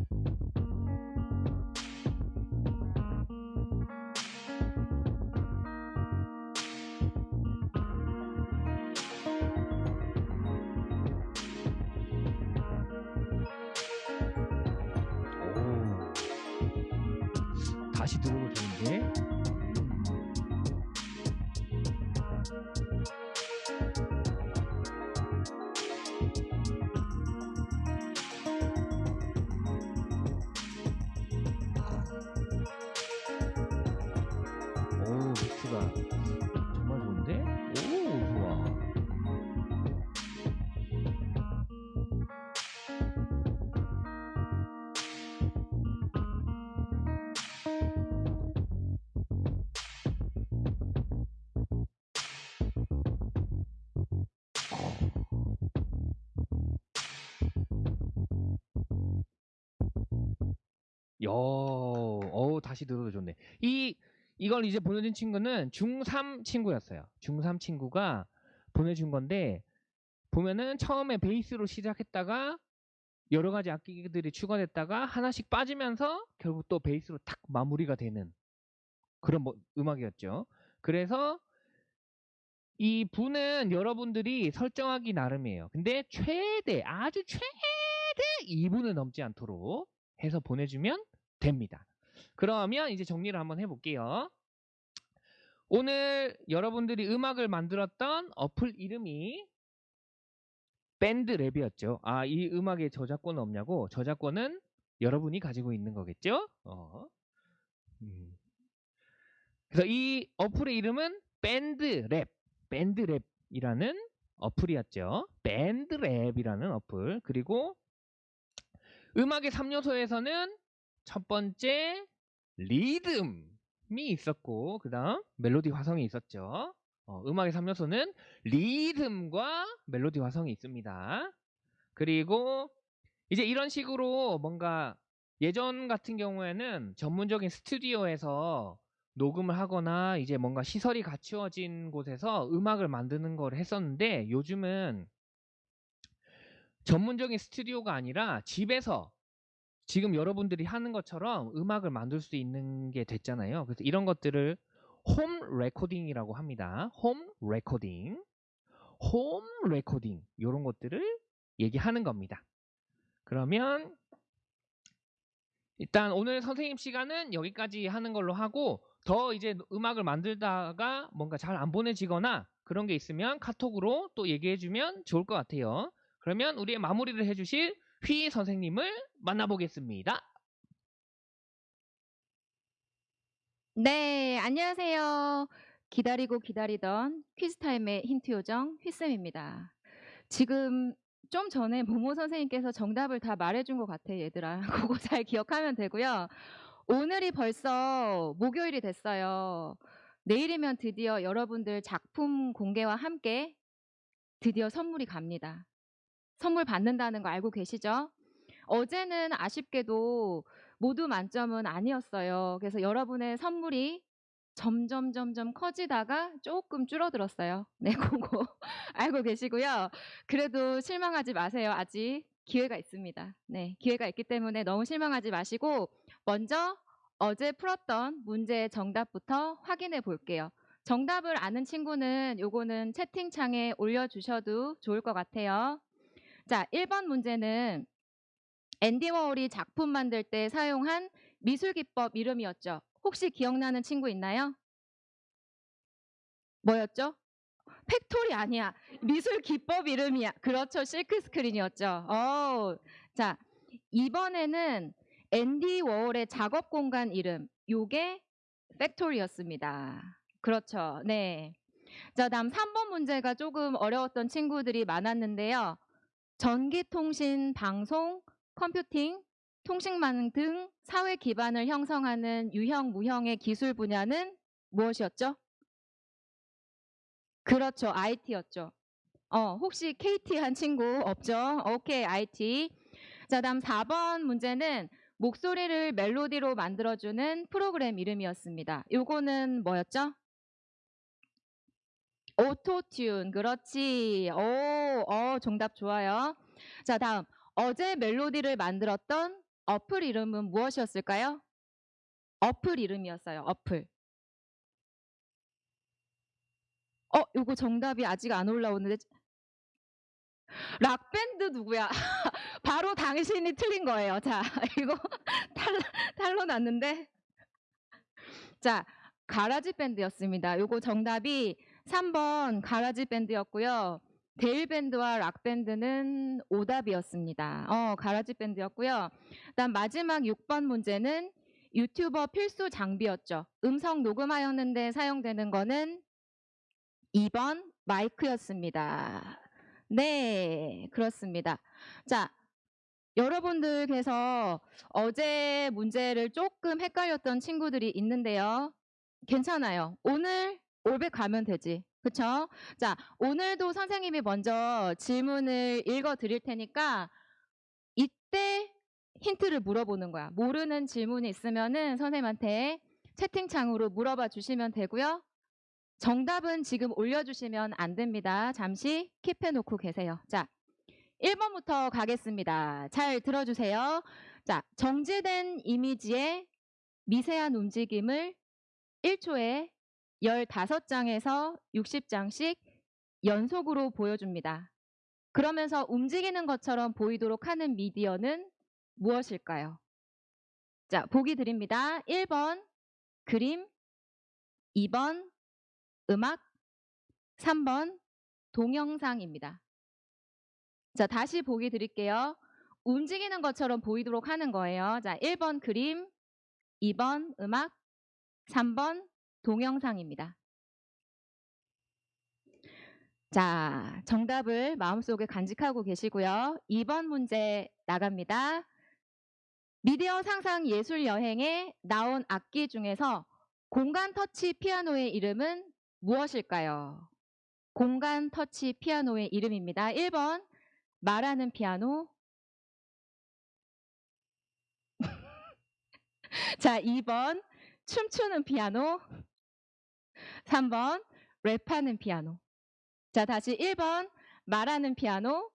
오. 다시 들어도 여, 어우, 다시 들어도 좋네. 이, 이걸 이제 보내준 친구는 중3 친구였어요. 중3 친구가 보내준 건데, 보면은 처음에 베이스로 시작했다가, 여러 가지 악기들이 추가됐다가, 하나씩 빠지면서, 결국 또 베이스로 탁 마무리가 되는 그런 뭐- 음악이었죠. 그래서, 이 분은 여러분들이 설정하기 나름이에요. 근데 최대, 아주 최대 2분을 넘지 않도록 해서 보내주면 됩니다. 그러면 이제 정리를 한번 해볼게요. 오늘 여러분들이 음악을 만들었던 어플 이름이 BandLab이었죠. 아, 이 음악에 저작권 없냐고? 저작권은 여러분이 가지고 있는 거겠죠? 어. 음. 그래서 이 어플의 이름은 BandLab, BandLab이라는 어플이었죠. BandLab이라는 어플. 그리고 음악의 3요소에서는 첫 번째 리듬이 있었고 그 다음 멜로디 화성이 있었죠. 어, 음악의 3요소는 리듬과 멜로디 화성이 있습니다. 그리고 이제 이런 식으로 뭔가 예전 같은 경우에는 전문적인 스튜디오에서 녹음을 하거나 이제 뭔가 시설이 갖추어진 곳에서 음악을 만드는 걸 했었는데 요즘은 전문적인 스튜디오가 아니라 집에서 지금 여러분들이 하는 것처럼 음악을 만들 수 있는 게 됐잖아요. 그래서 이런 것들을 home recording이라고 합니다. home recording. home recording. 이런 것들을 얘기하는 겁니다. 그러면 일단 오늘 선생님 시간은 여기까지 하는 걸로 하고 더 이제 음악을 만들다가 뭔가 잘 안 보내지거나 그런 게 있으면 카톡으로 또 얘기해 주면 좋을 것 같아요. 그러면 우리의 마무리를 해주실 휘 선생님을 만나보겠습니다. 네, 안녕하세요. 기다리고 기다리던 퀴즈타임의 힌트 요정 휘쌤입니다. 지금 좀 전에 모모 선생님께서 정답을 다 말해준 것 같아, 얘들아. 그거 잘 기억하면 되고요. 오늘이 벌써 목요일이 됐어요. 내일이면 드디어 여러분들 작품 공개와 함께 드디어 선물이 갑니다. 선물 받는다는 거 알고 계시죠? 어제는 아쉽게도 모두 만점은 아니었어요. 그래서 여러분의 선물이 점점 점점 커지다가 조금 줄어들었어요. 네, 그거 알고 계시고요. 그래도 실망하지 마세요. 아직 기회가 있습니다. 네, 기회가 있기 때문에 너무 실망하지 마시고 먼저 어제 풀었던 문제의 정답부터 확인해 볼게요. 정답을 아는 친구는 요거는 채팅창에 올려주셔도 좋을 것 같아요. 자, 1번 문제는 앤디 워홀이 작품 만들 때 사용한 미술 기법 이름이었죠. 혹시 기억나는 친구 있나요? 뭐였죠? factory 아니야. 미술 기법 이름이야. 그렇죠. 실크 스크린이었죠. 어. 자, 이번에는 앤디 워홀의 작업 공간 이름. 요게 팩토리였습니다. 그렇죠. 네. 자, 다음 3번 문제가 조금 어려웠던 친구들이 많았는데요. 전기통신, 방송, 컴퓨팅, 통신망 등 사회 기반을 형성하는 유형, 무형의 기술 분야는 무엇이었죠? 그렇죠. IT였죠. 어, 혹시 KT 한 친구 없죠? 오케이, IT. 자, 다음 4번 문제는 목소리를 멜로디로 만들어주는 프로그램 이름이었습니다. 요거는 뭐였죠? 오토튠. 그렇지. 오, 어, 정답 좋아요. 자, 다음. 어제 멜로디를 만들었던 어플 이름은 무엇이었을까요? 어플 이름이었어요. 어플. 어, 요거 정답이 아직 안 올라오는데. 락밴드 누구야? 바로 당신이 틀린 거예요. 자, 이거 탈, 탈로 났는데. 자, GarageBand였습니다. 요거 정답이 3번 GarageBand였고요. 대일밴드와 락 밴드는 오답이었습니다. 어, GarageBand였고요. 그다음 마지막 6번 문제는 유튜버 필수 장비였죠. 음성 녹음하였는데 사용되는 거는 2번 마이크였습니다. 네, 그렇습니다. 자, 여러분들께서 어제 문제를 조금 헷갈렸던 친구들이 있는데요. 괜찮아요. 오늘 올백 가면 되지. 그쵸? 자, 오늘도 선생님이 먼저 질문을 읽어 드릴 테니까 이때 힌트를 물어보는 거야. 모르는 질문이 있으면은 선생님한테 채팅창으로 물어봐 주시면 되고요. 정답은 지금 올려주시면 안 됩니다. 잠시 킵해 놓고 계세요. 자, 1번부터 가겠습니다. 잘 들어주세요. 자, 정지된 이미지의 미세한 움직임을 1초에 15장에서 60장씩 연속으로 보여줍니다. 그러면서 움직이는 것처럼 보이도록 하는 미디어는 무엇일까요? 자, 보기 드립니다. 1번 그림, 2번 음악, 3번 동영상입니다. 자, 다시 보기 드릴게요. 움직이는 것처럼 보이도록 하는 거예요. 자, 1번 그림, 2번 음악, 3번 동영상입니다. 자, 정답을 마음속에 간직하고 계시고요. 2번 문제 나갑니다. 미디어 상상 예술 여행에 나온 악기 중에서 공간 터치 피아노의 이름은 무엇일까요? 공간 터치 피아노의 이름입니다. 1번 말하는 피아노. 자, 2번 춤추는 피아노. 3번 랩하는 피아노. 자, 다시 1번 말하는 피아노.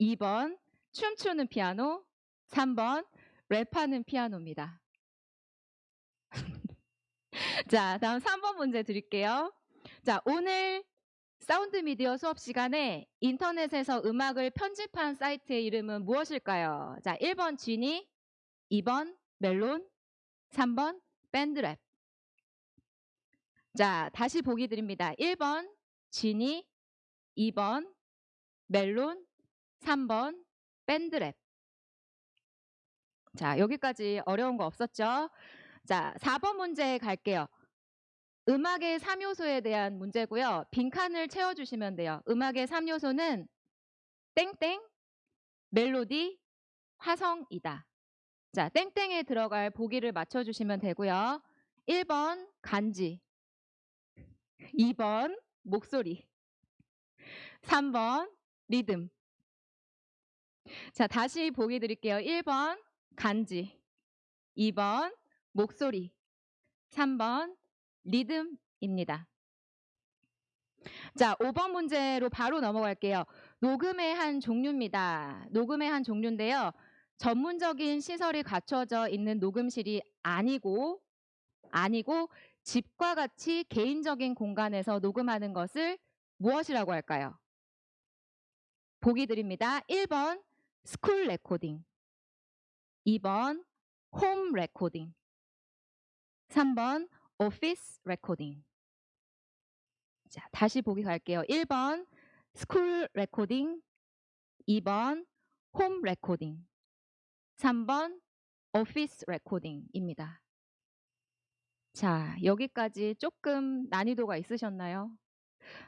2번 춤추는 피아노. 3번 랩하는 피아노입니다. 자, 다음 3번 문제 드릴게요. 자, 오늘 사운드 미디어 수업 시간에 인터넷에서 음악을 편집한 사이트의 이름은 무엇일까요? 자, 1번 지니, 2번 멜론, 3번 밴드랩. 자, 다시 보기 드립니다. 1번 지니, 2번 멜론, 3번 밴드랩. 자, 여기까지 어려운 거 없었죠? 자, 4번 문제 갈게요. 음악의 3요소에 대한 문제고요. 빈칸을 채워주시면 돼요. 음악의 3요소는 땡땡, 멜로디, 화성이다. 자, 땡땡에 들어갈 보기를 맞춰주시면 되고요. 1번 간지, 2번 목소리, 3번 리듬. 자, 다시 보기 드릴게요. 1번 간지, 2번 목소리, 3번 리듬입니다. 자, 5번 문제로 바로 넘어갈게요. 녹음의 한 종류입니다. 녹음의 한 종류인데요. 전문적인 시설이 갖춰져 있는 녹음실이 아니고, 아니고, 집과 같이 개인적인 공간에서 녹음하는 것을 무엇이라고 할까요? 보기 드립니다. 1번 school recording, 2번 home recording. 3번 office recording. 자, 다시 보기 갈게요. 1번 school recording. 2번 home recording. 3번 office recording입니다. 자, 여기까지 조금 난이도가 있으셨나요?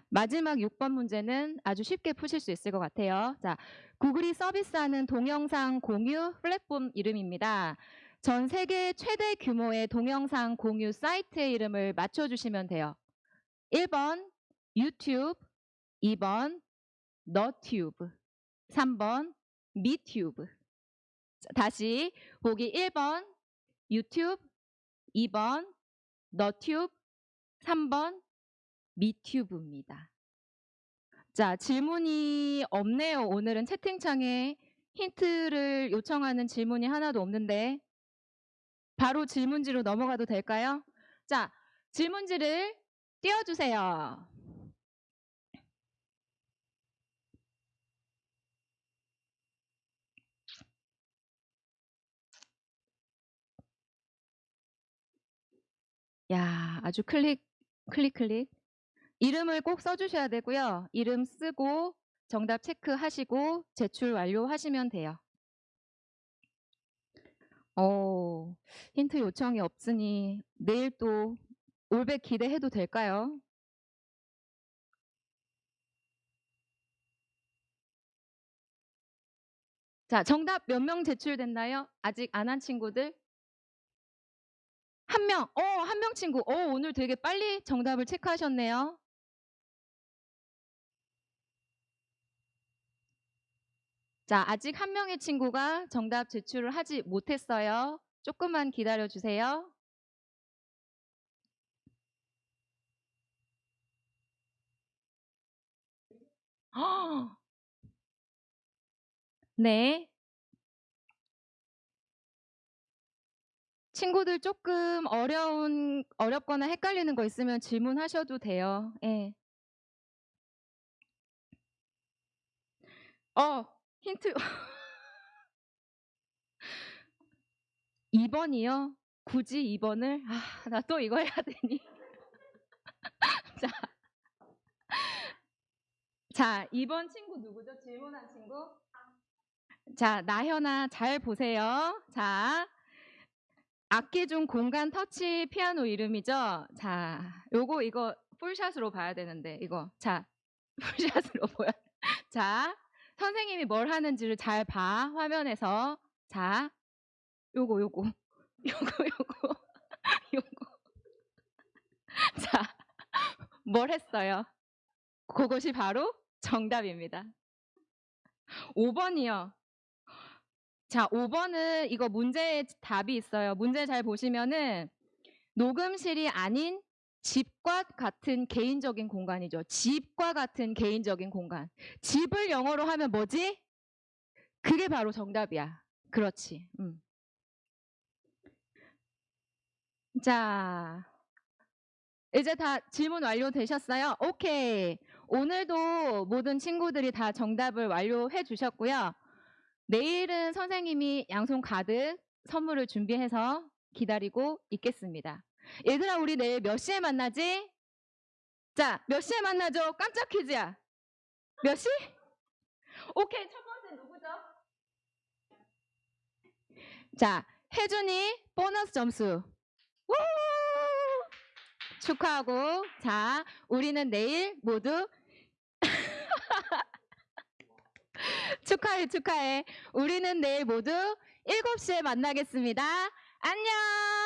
마지막 6번 문제는 아주 쉽게 푸실 수 있을 것 같아요. 자, 구글이 서비스하는 동영상 공유 플랫폼 이름입니다. 전 세계 최대 규모의 동영상 공유 사이트의 이름을 맞춰주시면 돼요. 1번 유튜브, 2번 너튜브, 3번 미튜브. 자, 다시 보기 1번 유튜브, 2번 너튜브, 3번 미튜브입니다. 자, 질문이 없네요. 오늘은 채팅창에 힌트를 요청하는 질문이 하나도 없는데 바로 질문지로 넘어가도 될까요? 자, 질문지를 띄워주세요. 야, 아주 클릭, 클릭, 클릭. 이름을 꼭 써주셔야 되고요. 이름 쓰고 정답 체크하시고 제출 완료하시면 돼요. 어, 힌트 요청이 없으니 내일 또 올백 기대해도 될까요? 자, 정답 몇 명 제출됐나요? 아직 안 한 친구들? 한 명, 어, 한 명 친구. 어, 오늘 되게 빨리 정답을 체크하셨네요. 자, 아직 한 명의 친구가 정답 제출을 하지 못했어요. 조금만 기다려 주세요. 헉! 네. 친구들 조금 어려운, 어렵거나 헷갈리는 거 있으면 질문하셔도 돼요. 예. 어, 힌트. 2번이요? 굳이 2번을? 아, 나 또 이거 해야 되니. 자. 자, 2번 친구 누구죠? 질문한 친구? 자, 나현아, 잘 보세요. 자, 악기 중 공간 터치 피아노 이름이죠? 자, 요거, 이거 풀샷으로 봐야 되는데, 이거. 자, 풀샷으로 보여. 자, 선생님이 뭘 하는지를 잘 봐, 화면에서. 자, 요거, 요거. 요거, 요거. 요거. 자, 뭘 했어요? 그것이 바로 정답입니다. 5번이요. 자, 5번은 이거 문제에 답이 있어요. 문제 잘 보시면은 녹음실이 아닌 집과 같은 개인적인 공간이죠. 집과 같은 개인적인 공간. 집을 영어로 하면 뭐지? 그게 바로 정답이야. 그렇지. 음. 자, 이제 다 질문 완료되셨어요? 오케이. 오늘도 모든 친구들이 다 정답을 완료해 주셨고요. 내일은 선생님이 양손 가득 선물을 준비해서 기다리고 있겠습니다. 얘들아, 우리 내일 몇 시에 만나지? 자, 몇 시에 만나죠? 깜짝 퀴즈야. 몇 시? 오케이, 첫 번째 누구죠? 자, 혜준이 보너스 점수. 우! 축하하고, 자, 우리는 내일 모두 축하해, 축하해. 우리는 내일 모두 7시에 만나겠습니다. 안녕!